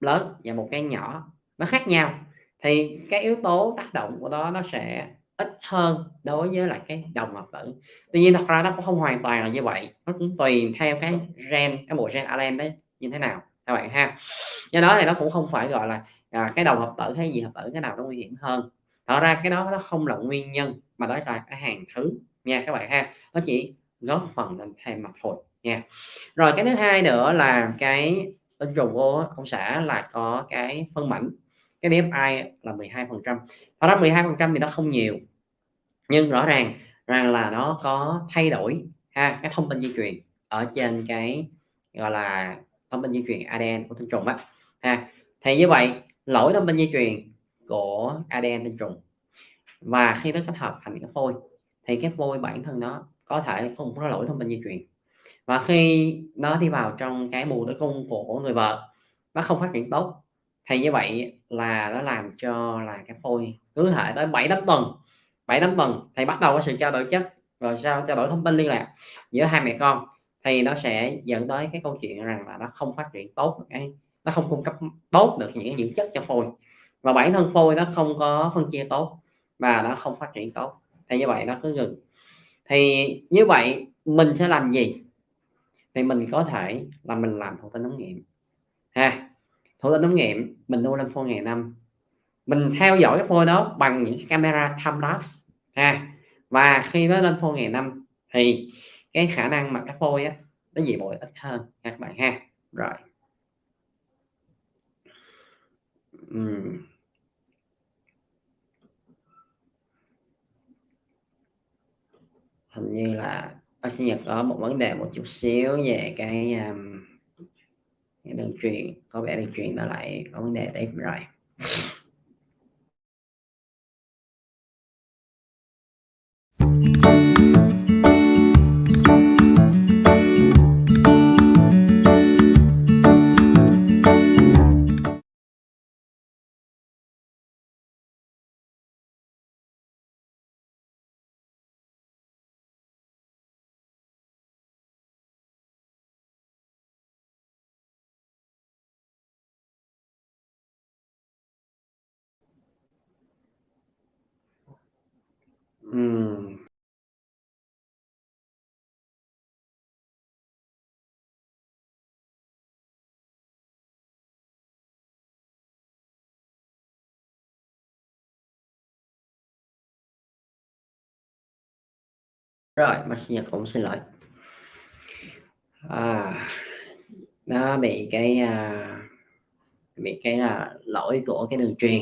lớn và một cái nhỏ, nó khác nhau, thì cái yếu tố tác động của đó nó sẽ ít hơn đối với lại cái đồng hợp tử. Tuy nhiên thật ra nó cũng không hoàn toàn là như vậy, nó cũng tùy theo cái gen, cái bộ gen Allen đấy như thế nào các bạn ha. Do đó thì nó cũng không phải, gọi là, à, cái đồng hợp tử hay gì hợp tử cái nào nó nguy hiểm hơn. Thật ra cái đó nó không là nguyên nhân, mà đó là cái hàng thứ nha các bạn ha, nó chỉ góp phần lên thêm mặt thôi nha. Rồi cái thứ hai nữa là cái tinh trùng vô ông xã là có cái phân mảnh, cái DFI là 12%. Thật ra 12% thì nó không nhiều, nhưng rõ ràng rằng là nó có thay đổi ha, cái thông tin di truyền ở trên cái, gọi là, thông tin di truyền ADN của tinh trùng á ha. Thì như vậy, lỗi thông tin di truyền của ADN tinh trùng và khi nó kết hợp thành cái phôi thì cái phôi bản thân nó có thể không có lỗi thông tin di truyền. Và khi nó đi vào trong cái buồng tử cung của người vợ, nó không phát triển tốt, thì như vậy là nó làm cho là cái phôi cứ thể tới 7-8 tuần, 7-8 tuần thì bắt đầu có sự trao đổi chất, rồi sau trao đổi thông tin liên lạc giữa hai mẹ con, thì nó sẽ dẫn tới cái câu chuyện rằng là nó không phát triển tốt được cái nó không cung cấp tốt được những dưỡng chất cho phôi. Và bản thân phôi nó không có phân chia tốt và nó không phát triển tốt, thì như vậy nó cứ ngừng. Thì như vậy mình sẽ làm gì? Thì mình có thể là mình làm thụ tinh ống nghiệm ha. Thụ tinh ống nghiệm mình nuôi lên phôi ngày năm, mình theo dõi cái phôi đó bằng những camera time lapse ha. Và khi nó lên phôi ngày năm thì cái khả năng mà cái phôi á, nó dị bội ít hơn nha các bạn ha. Rồi. uhm. Hình như là ở sinh Nhật có một vấn đề một chút xíu về cái, um, cái đường truyền, có vẻ đường truyền nó lại có vấn đề tiếp rồi. Rồi, bác Nhật cũng xin lỗi. À, nó bị cái, à, bị cái, à, lỗi của cái đường truyền.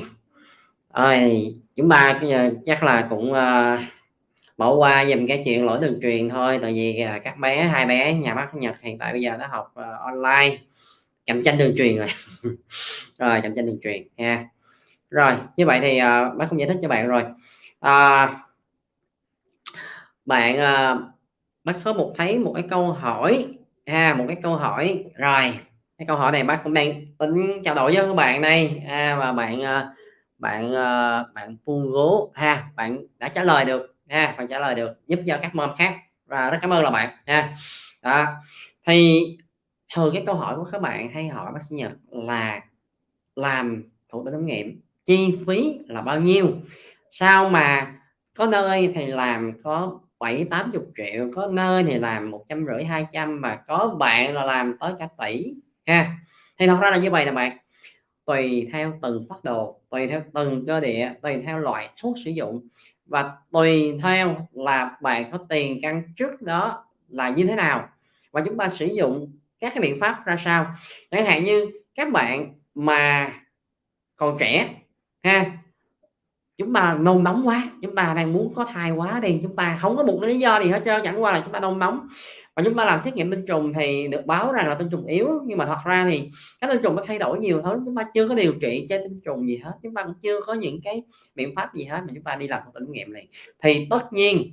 Ơi, chúng ta chắc là cũng, à, bỏ qua dùm cái chuyện lỗi đường truyền thôi, tại vì, à, các bé, hai bé nhà bác Nhật hiện tại bây giờ nó học, à, online, cạnh tranh đường truyền rồi. Rồi cạnh tranh đường truyền ha. Rồi như vậy thì uh, bác cũng giải thích cho bạn rồi. À, bạn uh, bác có một thấy một cái câu hỏi ha một cái câu hỏi. Rồi cái câu hỏi này bác cũng đang tính trao đổi với các bạn đây. À, và bạn uh, bạn uh, bạn ha bạn đã trả lời được ha bạn trả lời được giúp cho các mom khác. Và rất cảm ơn là bạn ha. Đó thì thường cái câu hỏi của các bạn hay hỏi bác sĩ Nhật là làm thủ tục thử nghiệm chi phí là bao nhiêu? Sao mà có nơi thì làm có bảy tám chục triệu, có nơi thì làm một trăm rưỡi hai trăm mà có bạn là làm tới cả tỷ, ha. Thì thật ra là như vậy nè bạn, tùy theo từng phát đồ, tùy theo từng cơ địa, tùy theo loại thuốc sử dụng và tùy theo là bạn có tiền căn trước đó là như thế nào và chúng ta sử dụng các cái biện pháp ra sao. Chẳng hạn như các bạn mà còn trẻ, ha chúng ta nôn nóng quá, chúng ta đang muốn có thai quá đi, chúng ta không có một lý do gì hết trơn, chẳng qua là chúng ta nôn nóng. Và chúng ta làm xét nghiệm tinh trùng thì được báo rằng là tinh trùng yếu, nhưng mà thật ra thì các tinh trùng nó thay đổi nhiều thứ, chúng ta chưa có điều trị cho tinh trùng gì hết, chúng ta cũng chưa có những cái biện pháp gì hết mà chúng ta đi làm thử nghiệm này thì tất nhiên,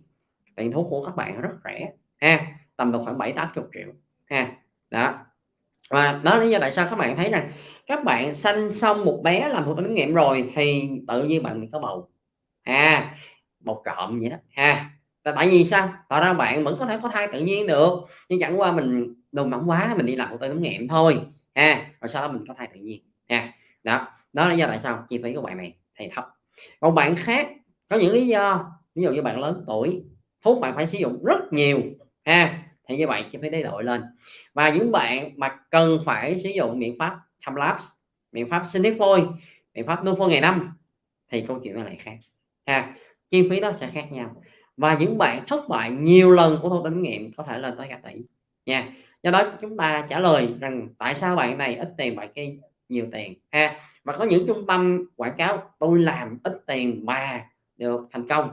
tiền thuốc của các bạn rất rẻ, ha, tầm được khoảng bảy tám chục triệu, ha, đó. Và đó là lý do tại sao các bạn thấy rằng các bạn sanh xong một bé làm một tục nghiệm rồi thì tự nhiên bạn mình có bầu. À bầu trộm vậy đó. Ha, tại vì sao? Tại ra bạn vẫn có thể có thai tự nhiên được, nhưng chẳng qua mình đùng mỏng quá, mình đi làm một tay nghiệm thôi. Ha, rồi sau đó mình có thai tự nhiên. Ha, đó đó là lý do tại sao chi phí của bạn này thì thấp. Còn bạn khác, có những lý do, ví dụ như bạn lớn tuổi, thuốc bạn phải sử dụng rất nhiều. Ha, thì như vậy chi phí đấy đội lên. Và những bạn mà cần phải sử dụng biện pháp time lapse biện pháp sinh phôi, biện pháp nuôi phôi ngày năm, thì câu chuyện nó lại khác. Ha, chi phí nó sẽ khác nhau. Và những bạn thất bại nhiều lần của thâu tính nghiệm có thể lên tới cả tỷ. Nha, do đó chúng ta trả lời rằng tại sao bạn này ít tiền, bạn kia nhiều tiền. Ha, và có những trung tâm quảng cáo, tôi làm ít tiền mà được thành công.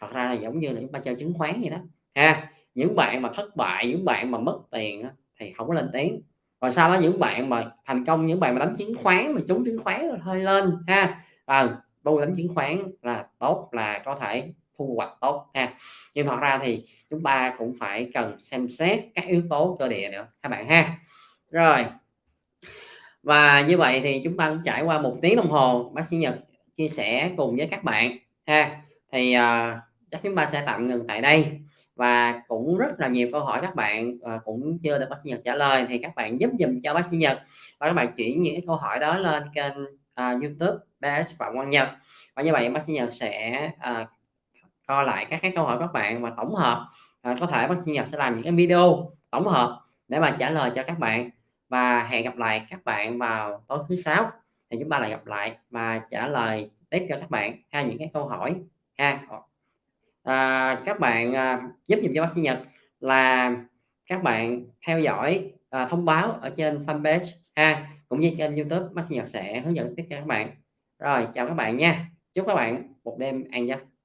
Thật ra là giống như là chúng ta chơi chứng khoán vậy đó. Ha, những bạn mà thất bại, những bạn mà mất tiền thì không có lên tiếng còn sau đó những bạn mà thành công những bạn mà đánh chứng khoán mà trúng chứng khoán rồi hơi lên ha. À, tôi đánh chứng khoán là tốt là có thể thu hoạch tốt ha. Nhưng thật ra thì chúng ta cũng phải cần xem xét các yếu tố cơ địa nữa các bạn ha. Rồi. Và như vậy thì chúng ta cũng trải qua một tiếng đồng hồ bác sĩ Nhật chia sẻ cùng với các bạn ha. Thì uh, chắc chúng ta sẽ tạm ngừng tại đây và cũng rất là nhiều câu hỏi các bạn uh, cũng chưa được bác sĩ Nhật trả lời thì các bạn giúp dùm cho bác sĩ Nhật. Và các bạn chuyển những câu hỏi đó lên kênh uh, YouTube BS Phạm Quang Nhật. Và như vậy bác sĩ Nhật sẽ ờ, uh, coi lại các cái câu hỏi các bạn và tổng hợp uh, có thể bác sĩ Nhật sẽ làm những cái video tổng hợp để mà trả lời cho các bạn. Và hẹn gặp lại các bạn vào tối thứ sáu thì chúng ta lại gặp lại và trả lời tiếp cho các bạn ha những cái câu hỏi ha à, các bạn à, giúp dùm cho bác sĩ Nhật là các bạn theo dõi à, thông báo ở trên fanpage ha cũng như trên YouTube bác sĩ Nhật sẽ hướng dẫn tiếp cho các bạn. Rồi chào các bạn nha. Chúc các bạn một đêm an giấc.